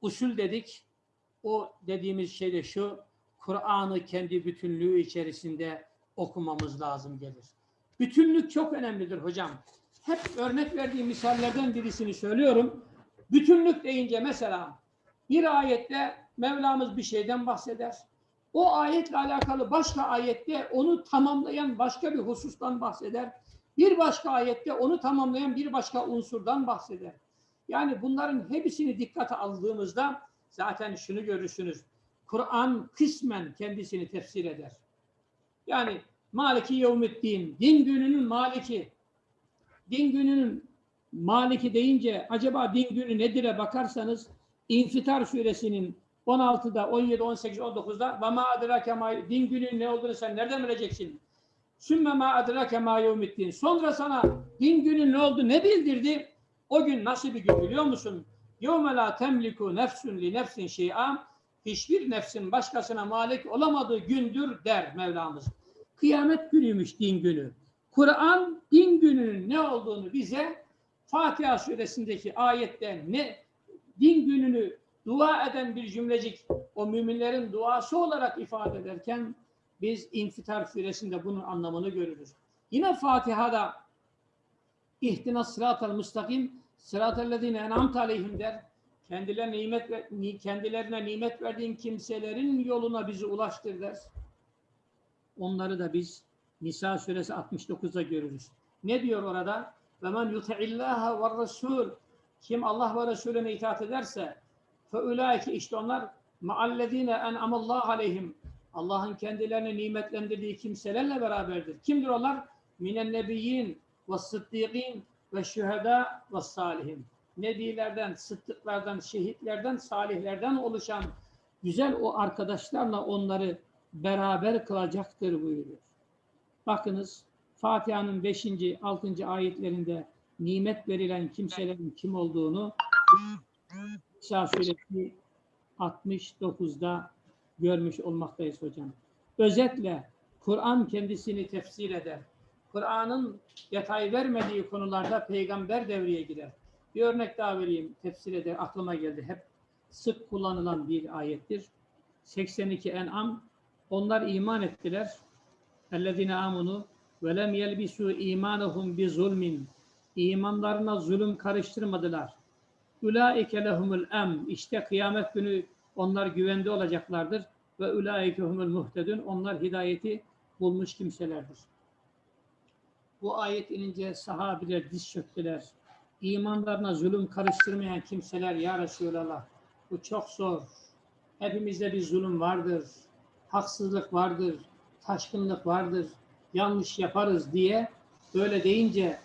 Usul dedik. O dediğimiz şey de şu. Kur'an'ı kendi bütünlüğü içerisinde okumamız lazım gelir. Bütünlük çok önemlidir hocam. Hep örnek verdiğim misallerden birisini söylüyorum. Bütünlük deyince mesela bir ayette Mevlamız bir şeyden bahseder. O ayetle alakalı başka ayette onu tamamlayan başka bir husustan bahseder. Bir başka ayette onu tamamlayan bir başka unsurdan bahseder. Yani bunların hepsini dikkate aldığımızda zaten şunu görürsünüz. Kur'an kısmen kendisini tefsir eder. Yani Maliki Yevmiddin, din gününün maliki. Din gününün maliki deyince acaba din günü nedir'e bakarsanız İnfitar suresinin 16'da, 17, 18, 19'da ve ma adrake ma din gününün ne olduğunu sen nereden bileceksin? Sümme ma adrake ma yevmiddin. Sonra sana din günün ne oldu ne bildirdi? O gün nasıl bir gün biliyor musun? Yevme la temliku nefsun li nefsin şey'a hiçbir nefsin başkasına malik olamadığı gündür der Mevlamız. Kıyamet günüymüş din günü. Kur'an din gününün ne olduğunu bize Fatiha suresindeki ayette ne din gününü dua eden bir cümlecik o müminlerin duası olarak ifade ederken biz İnfitar suresinde bunun anlamını görürüz. Yine Fatiha'da ihtina sıratel müstakim sıratellezine en'amte aleyhim der. Kendilerine nimet kendilerine nimet verdiğin kimselerin yoluna bizi ulaştır der. Onları da biz Nisa suresi 69'da görürüz. Ne diyor orada? Ve men yuti'illaha ve rasul kim Allah ve Resulüne itaat ederse fe ulaike işte onlar ma'allezine en'amallahu aleyhim Allah'ın kendilerine nimetlendirdiği kimselerle beraberdir. Kimdir onlar? Minen nebiyyin ve sıddıkîn ve şühedâ ve salihin. Nebilerden, sıddıklardan, şehitlerden, salihlerden oluşan güzel o arkadaşlarla onları beraber kılacaktır buyuruyor. Bakınız Fatiha'nın 5. 6. ayetlerinde nimet verilen kimselerin kim olduğunu İsa suresi 69'da görmüş olmaktayız hocam. Özetle Kur'an kendisini tefsir eder. Kur'an'ın detay vermediği konularda peygamber devreye girer. Bir örnek daha vereyim tefsir eder aklıma geldi hep sık kullanılan bir ayettir. 82 En'am onlar iman ettiler. Ve lem yelbisu imanahum bi zulmin. İmanlarına zulüm karıştırmadılar. Ulaike lehumul em. İşte kıyamet günü onlar güvende olacaklardır. Ve ulaike humul muhtedun. Onlar hidayeti bulmuş kimselerdir. Bu ayet inince sahabiler diz çöktüler. İmanlarına zulüm karıştırmayan kimseler ya Resulallah. Bu çok zor. Hepimizde bir zulüm vardır. Haksızlık vardır. Taşkınlık vardır. Yanlış yaparız diye böyle deyince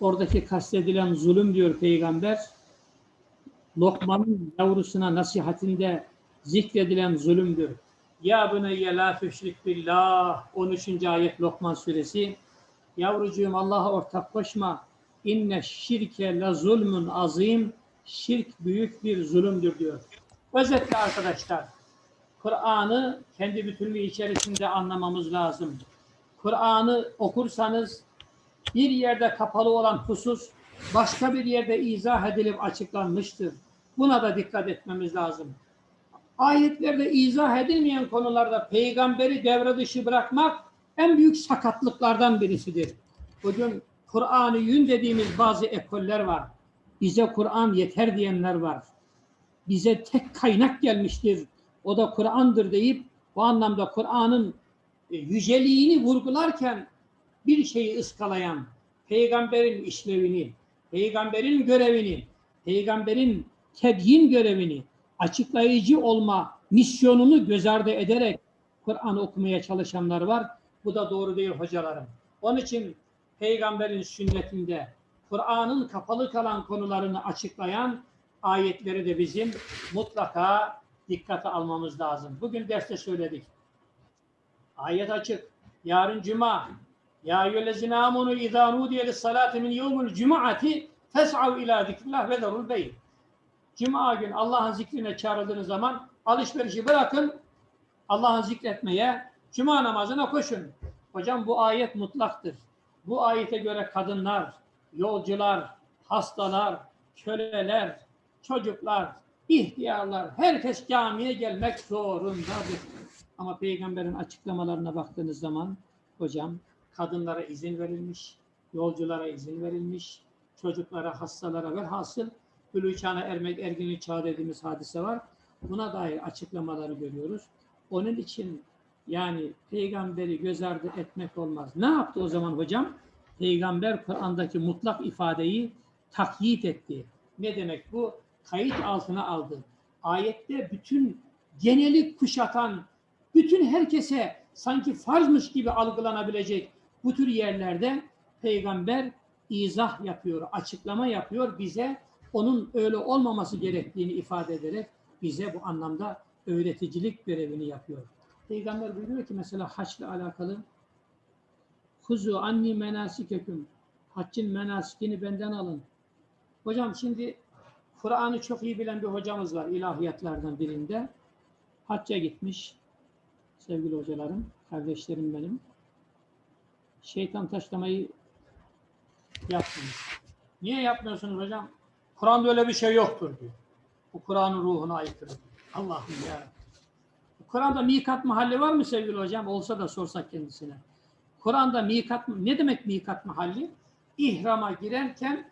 oradaki kastedilen zulüm diyor peygamber. Lokman'ın yavrusuna nasihatinde zikredilen zulümdür. Ya buneyye la tüşrik billah 13. ayet Lokman suresi. Yavrucuğum Allah'a ortak koşma. İnne şirke la zulmün azim. Şirk büyük bir zulümdür diyor. Özetle arkadaşlar, Kur'an'ı kendi bütünlüğü içerisinde anlamamız lazım. Kur'an'ı okursanız bir yerde kapalı olan husus başka bir yerde izah edilip açıklanmıştır. Buna da dikkat etmemiz lazım. Ayetlerde izah edilmeyen konularda peygamberi devre dışı bırakmak en büyük sakatlıklardan birisidir. Bugün Kur'an-ı Yün dediğimiz bazı ekoller var. Bize Kur'an yeter diyenler var. Bize tek kaynak gelmiştir. O da Kur'an'dır deyip bu anlamda Kur'an'ın e, yüceliğini vurgularken bir şeyi ıskalayan, peygamberin işlevini, peygamberin görevini, peygamberin tebyin görevini, açıklayıcı olma misyonunu göz ardı ederek Kur'an okumaya çalışanlar var. Bu da doğru değil hocalarım. Onun için peygamberin sünnetinde Kur'an'ın kapalı kalan konularını açıklayan ayetleri de bizim mutlaka dikkate almamız lazım. Bugün derste söyledik. Ayet açık. Yarın cuma. Ya eyyühellezine amunu izâ nudiye lissalâti min yevmul cuma'ati fes'av ilâ zikrillah ve derul beyin. Cuma gün Allah'ın zikrine çağrıldığınız zaman alışverişi bırakın, Allah'ın zikretmeye, cuma namazına koşun. Hocam bu ayet mutlaktır. Bu ayete göre kadınlar, yolcular, hastalar, köleler, çocuklar, ihtiyarlar, herkes camiye gelmek zorundadır. Ama peygamberin açıklamalarına baktığınız zaman hocam kadınlara izin verilmiş, yolculara izin verilmiş, çocuklara, hastalara velhasıl bülü çağına ermek, erginlik çağı dediğimiz hadise var. Buna dair açıklamaları görüyoruz. Onun için yani peygamberi göz ardı etmek olmaz. Ne yaptı o zaman hocam? Peygamber Kur'an'daki mutlak ifadeyi takyit etti. Ne demek bu? Kayıt altına aldı. Ayette bütün geneli kuşatan, bütün herkese sanki farzmış gibi algılanabilecek bu tür yerlerde peygamber izah yapıyor, açıklama yapıyor bize onun öyle olmaması gerektiğini ifade ederek bize bu anlamda öğreticilik görevini yapıyor. Peygamber buyuruyor ki mesela haçla alakalı Kuzu anni menasikeküm haccın menasikini benden alın. Hocam şimdi Kur'an'ı çok iyi bilen bir hocamız var ilahiyatlardan birinde. Hacca gitmiş sevgili hocalarım, kardeşlerim benim. Şeytan taşlamayı yapmış. Niye yapmıyorsunuz hocam? Kur'an'da öyle bir şey yoktur diyor. Bu Kur'an'ın ruhuna aykırı. Allah'ım ya. Kur'an'da mikat mahalli var mı sevgili hocam? Olsa da sorsak kendisine. Kur'an'da mikat ne demek mikat mahalli? İhrama girerken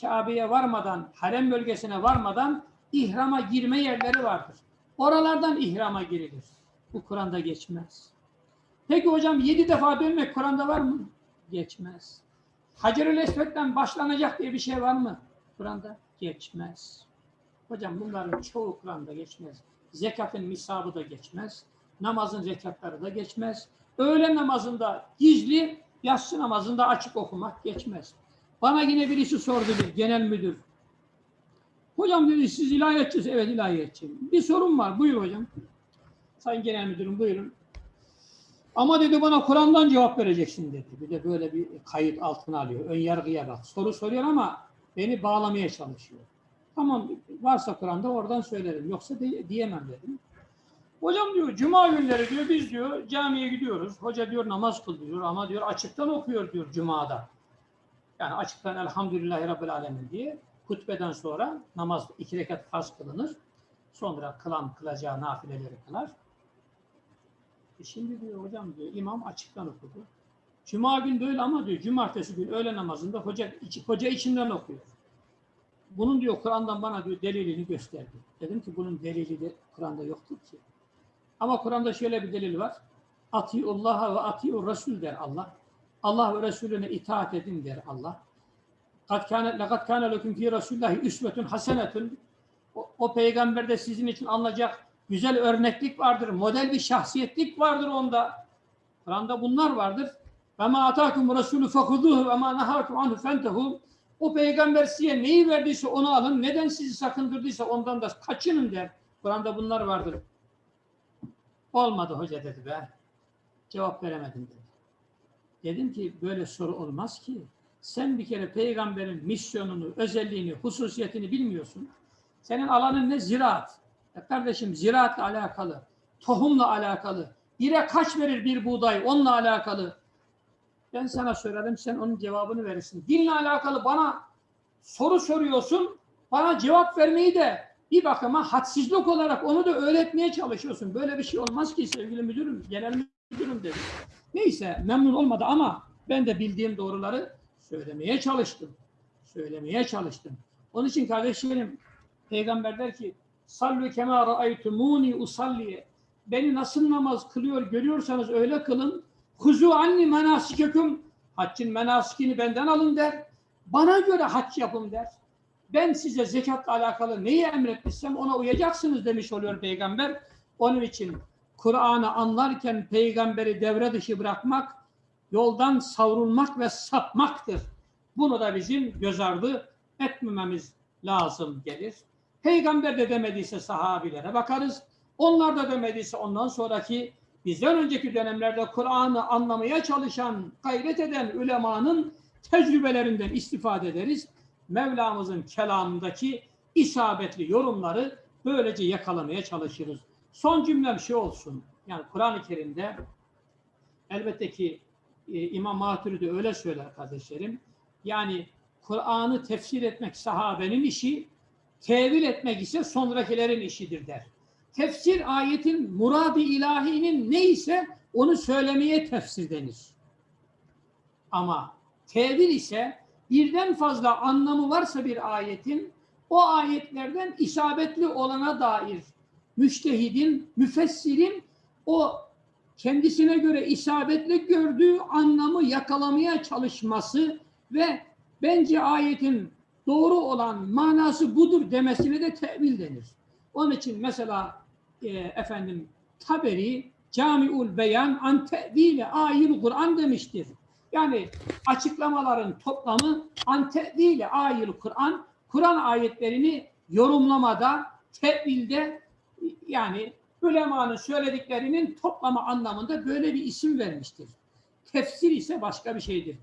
Kabe'ye varmadan, harem bölgesine varmadan ihrama girme yerleri vardır. Oralardan ihrama girilir. Bu Kur'an'da geçmez. Peki hocam yedi defa dönmek Kur'an'da var mı? Geçmez. Hacerül Esved'den başlanacak diye bir şey var mı? Kur'an'da geçmez. Hocam bunların çoğu Kur'an'da geçmez. Zekatın misabı da geçmez. Namazın zekatları da geçmez. Öğle namazında gizli, yatsı namazında açık okumak geçmez. Bana yine birisi sordu bir genel müdür. Hocam dedi siz ilahiyatçısınız. Evet ilahiyatçıyım. Bir sorun var. Buyur hocam. Sayın genel müdürüm buyurun. Ama dedi bana Kur'an'dan cevap vereceksin dedi. Bir de böyle bir kayıt altına alıyor. Ön yargıya bak. Soru soruyor ama beni bağlamaya çalışıyor. Tamam varsa Kur'an'da oradan söylerim. Yoksa de, diyemem dedim. Hocam diyor cuma günleri diyor biz diyor camiye gidiyoruz. Hoca diyor namaz kıl diyor ama diyor açıktan okuyor diyor cumada. Yani açıktan elhamdülillahi rabbil alemin diye hutbeden sonra namaz iki rekat farz kılınır. Sonra kılan kılacağı nafileleri kılar. E şimdi diyor hocam diyor imam açıktan okudu. Cuma gün böyle ama diyor cumartesi gün öğle namazında hoca, içi, hoca içinden okuyor. Bunun diyor Kur'an'dan bana diyor delilini gösterdi. Dedim ki bunun delili de Kur'an'da yoktur ki. Ama Kur'an'da şöyle bir delil var. Atiullaha ve atiur Resul der Allah. Allah ve Resulüne itaat edin der Allah. Kad kâne, lekad kâne leküm fî Resûlillahi üsvetun hasenetun. O, peygamberde sizin için alınacak güzel örneklik vardır. Model bir şahsiyetlik vardır onda. Kur'an'da bunlar vardır. Ve ma atâkum Resulü fekuduhu ve ma nahâkum anhu. O peygamber size neyi verdiyse onu alın. Neden sizi sakındırdıysa ondan da kaçının der. Kur'an'da bunlar vardır. Olmadı hoca dedi be. Cevap veremedim dedi. Dedim ki böyle soru olmaz ki. Sen bir kere peygamberin misyonunu, özelliğini, hususiyetini bilmiyorsun. Senin alanın ne? Ziraat. Ya kardeşim ziraatla alakalı, tohumla alakalı, bire kaç verir bir buğday onunla alakalı. Ben sana söyledim sen onun cevabını verirsin. Dinle alakalı bana soru soruyorsun, bana cevap vermeyi de bir bakıma hadsizlik olarak onu da öğretmeye çalışıyorsun. Böyle bir şey olmaz ki sevgili müdürüm, genel müdürüm dedi. Neyse memnun olmadı ama ben de bildiğim doğruları söylemeye çalıştım. Söylemeye çalıştım. Onun için kardeşlerim peygamber der ki sallu kema ra'aytumuni usalli beni nasıl namaz kılıyor görüyorsanız öyle kılın. Huzu anni menasikekum haccın menasikini benden alın der. Bana göre hac yapın der. Ben size zekatla alakalı neyi emretmişsem ona uyacaksınız demiş oluyor peygamber. Onun için Kur'an'ı anlarken peygamberi devre dışı bırakmak, yoldan savrulmak ve sapmaktır. Bunu da bizim göz ardı etmememiz lazım gelir. Peygamber de demediyse sahabilere bakarız. Onlar da demediyse ondan sonraki bizden önceki dönemlerde Kur'an'ı anlamaya çalışan, gayret eden ulemanın tecrübelerinden istifade ederiz. Mevlamızın kelamındaki isabetli yorumları böylece yakalamaya çalışırız. Son cümlem şu olsun. Yani Kur'an-ı Kerim'de elbette ki e, İmam Maturidi öyle söyler kardeşlerim. Yani Kur'an'ı tefsir etmek sahabenin işi, tevil etmek ise sonrakilerin işidir der. Tefsir ayetin muradi ilahinin neyse onu söylemeye tefsir denir. Ama tevil ise birden fazla anlamı varsa bir ayetin o ayetlerden isabetli olana dair müştehidin, müfessirin o kendisine göre isabetli gördüğü anlamı yakalamaya çalışması ve bence ayetin doğru olan manası budur demesine de tevil denir. Onun için mesela e, efendim Taberi Camiul Beyan an tevile ayil Kur'an demiştir. Yani açıklamaların toplamı an tevile ayil Kur'an Kur'an ayetlerini yorumlamada, tevilde yani ulemanın söylediklerinin toplama anlamında böyle bir isim vermiştir. Tefsir ise başka bir şeydir.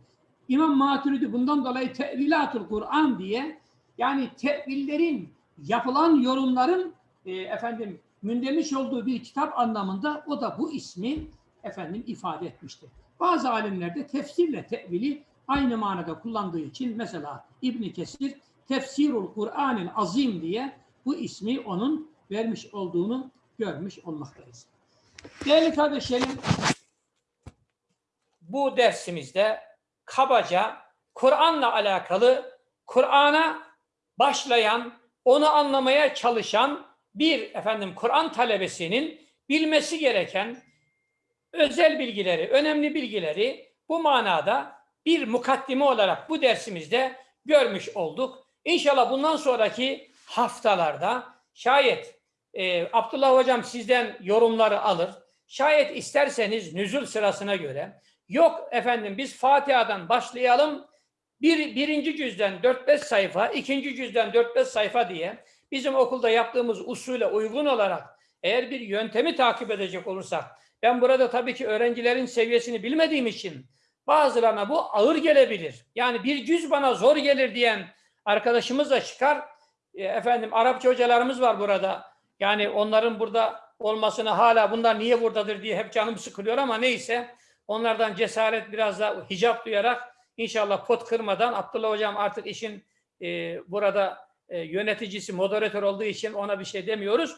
İmam Maturidi bundan dolayı tevilatul Kur'an diye yani tevillerin yapılan yorumların e, efendim mündemiş olduğu bir kitap anlamında o da bu ismi efendim ifade etmiştir. Bazı alimler de tefsirle tevili aynı manada kullandığı için mesela İbn Kesir Tefsirul Kur'an'ın azim diye bu ismi onun vermiş olduğunu görmüş olmaktayız. Değerli kardeşlerim, bu dersimizde kabaca Kur'an'la alakalı, Kur'an'a başlayan, onu anlamaya çalışan bir efendim Kur'an talebesinin bilmesi gereken özel bilgileri, önemli bilgileri bu manada bir mukaddime olarak bu dersimizde görmüş olduk. İnşallah bundan sonraki haftalarda şayet e, Abdullah Hocam sizden yorumları alır. Şayet isterseniz nüzul sırasına göre yok efendim biz Fatiha'dan başlayalım bir, birinci cüzden 4-5 sayfa, ikinci cüzden 4-5 sayfa diye bizim okulda yaptığımız usule uygun olarak eğer bir yöntemi takip edecek olursak ben burada tabii ki öğrencilerin seviyesini bilmediğim için bazılarına bu ağır gelebilir. Yani bir cüz bana zor gelir diyen arkadaşımız da çıkar. E, efendim Arapça hocalarımız var burada. Yani onların burada olmasını hala bunlar niye buradadır diye hep canım sıkılıyor ama neyse onlardan cesaret biraz da hicap duyarak inşallah pot kırmadan Abdullah hocam artık işin e, burada e, yöneticisi, moderatör olduğu için ona bir şey demiyoruz.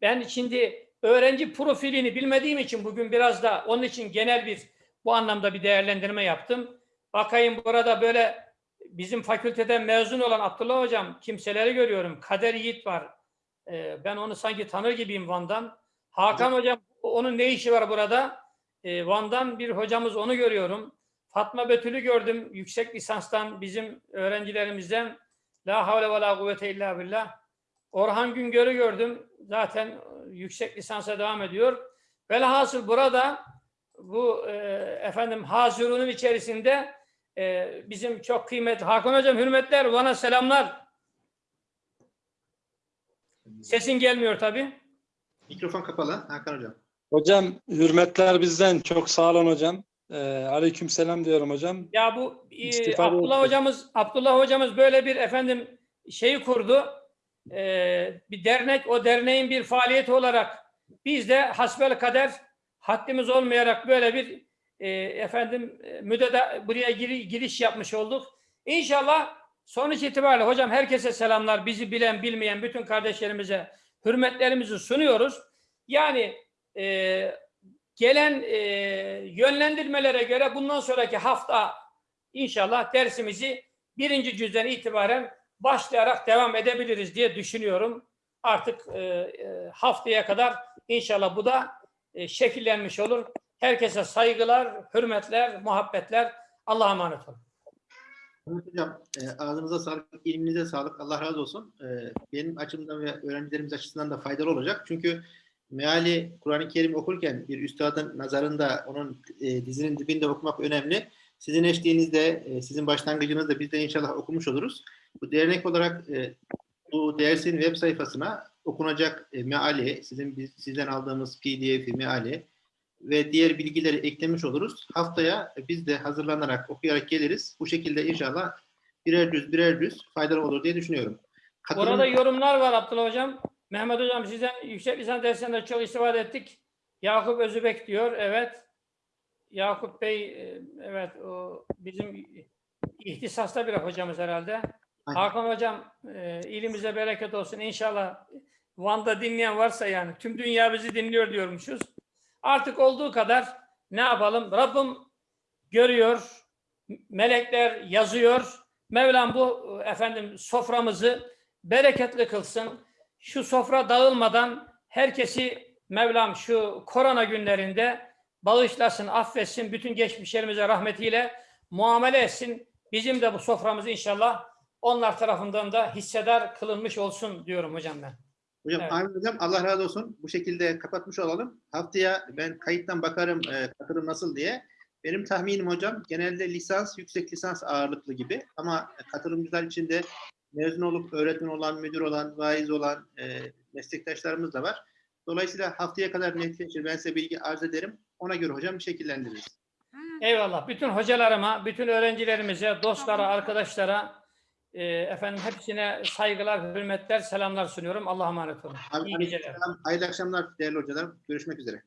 Ben şimdi öğrenci profilini bilmediğim için bugün biraz da onun için genel bir bu anlamda bir değerlendirme yaptım. Bakayım burada böyle bizim fakülteden mezun olan Abdullah Hocam kimseleri görüyorum. Kader Yiğit var. Ee, ben onu sanki tanır gibiyim Van'dan. Hakan Hocam onun ne işi var burada? Ee, Van'dan bir hocamız onu görüyorum. Fatma Betül'ü gördüm yüksek lisanstan bizim öğrencilerimizden. La havle ve la kuvvete illa billah. Orhan Güngör'ü gördüm. Zaten yüksek lisansa devam ediyor. Velhasıl burada bu e, efendim hazırunun içerisinde e, bizim çok kıymetli Hakan Hocam hürmetler bana selamlar. Sesin gelmiyor tabii. Mikrofon kapalı Hakan Hocam. Hocam hürmetler bizden. Çok sağ olun hocam. Ee, aleyküm selam diyorum hocam. Ya bu e, İstifade Abdullah hocamız Abdullah hocamız böyle bir efendim şeyi kurdu. Ee, bir dernek o derneğin bir faaliyeti olarak biz de hasbel kader haddimiz olmayarak böyle bir e, efendim e, müdede buraya giri- giriş yapmış olduk. İnşallah sonuç itibariyle hocam herkese selamlar. Bizi bilen bilmeyen bütün kardeşlerimize hürmetlerimizi sunuyoruz. Yani e, gelen e, yönlendirmelere göre bundan sonraki hafta inşallah dersimizi birinci cüzden itibaren başlayarak devam edebiliriz diye düşünüyorum. Artık e, e, haftaya kadar inşallah bu da e, şekillenmiş olur. Herkese saygılar, hürmetler, muhabbetler. Allah'a emanet olun. Mehmet Hocam e, ağzınıza sağlık, ilminize sağlık. Allah razı olsun. E, benim açımdan ve öğrencilerimiz açısından da faydalı olacak. Çünkü meali Kur'an-ı Kerim okurken bir üstadın nazarında onun e, dizinin dibinde okumak önemli. Sizin eşliğinizde, e, sizin başlangıcınızda biz de inşallah okumuş oluruz. Bu dernek olarak e, bu dersin web sayfasına okunacak e, meali, sizin sizden aldığımız PDF'i, meali ve diğer bilgileri eklemiş oluruz. Haftaya biz de hazırlanarak, okuyarak geliriz. Bu şekilde inşallah birer düz birer düz faydalı olur diye düşünüyorum. Katılım- Orada yorumlar var Abdullah Hocam. Mehmet Hocam sizden yüksek lisans dersinde çok istifade ettik. Yakup Özübek diyor. Evet. Yakup Bey e, evet o bizim ihtisasta bir hocamız herhalde. Aynen. Hakan Hocam e, ilimize bereket olsun. İnşallah Van'da dinleyen varsa yani tüm dünya bizi dinliyor diyormuşuz. Artık olduğu kadar ne yapalım? Rabbim görüyor, melekler yazıyor. Mevlam bu efendim soframızı bereketli kılsın. Şu sofra dağılmadan herkesi Mevlam şu korona günlerinde bağışlasın, affetsin, bütün geçmişlerimize rahmetiyle muamele etsin. Bizim de bu soframız inşallah onlar tarafından da hissedar kılınmış olsun diyorum hocam ben. Hocam, Evet. amin hocam Allah razı olsun. Bu şekilde kapatmış olalım. Haftaya ben kayıttan bakarım e, katılım nasıl diye. Benim tahminim hocam genelde lisans, yüksek lisans ağırlıklı gibi ama katılımcılar içinde mezun olup öğretmen olan, müdür olan, vaiz olan e, meslektaşlarımız da var. Dolayısıyla haftaya kadar netleşir. Ben size bilgi arz ederim. Ona göre hocam şekillendiririz. Eyvallah. Bütün hocalarıma, bütün öğrencilerimize, dostlara, arkadaşlara e, efendim hepsine saygılar, hürmetler, selamlar sunuyorum. Allah'a emanet olun. Abi, İyi geceler. Hayırlı akşamlar değerli hocalarım. Görüşmek üzere.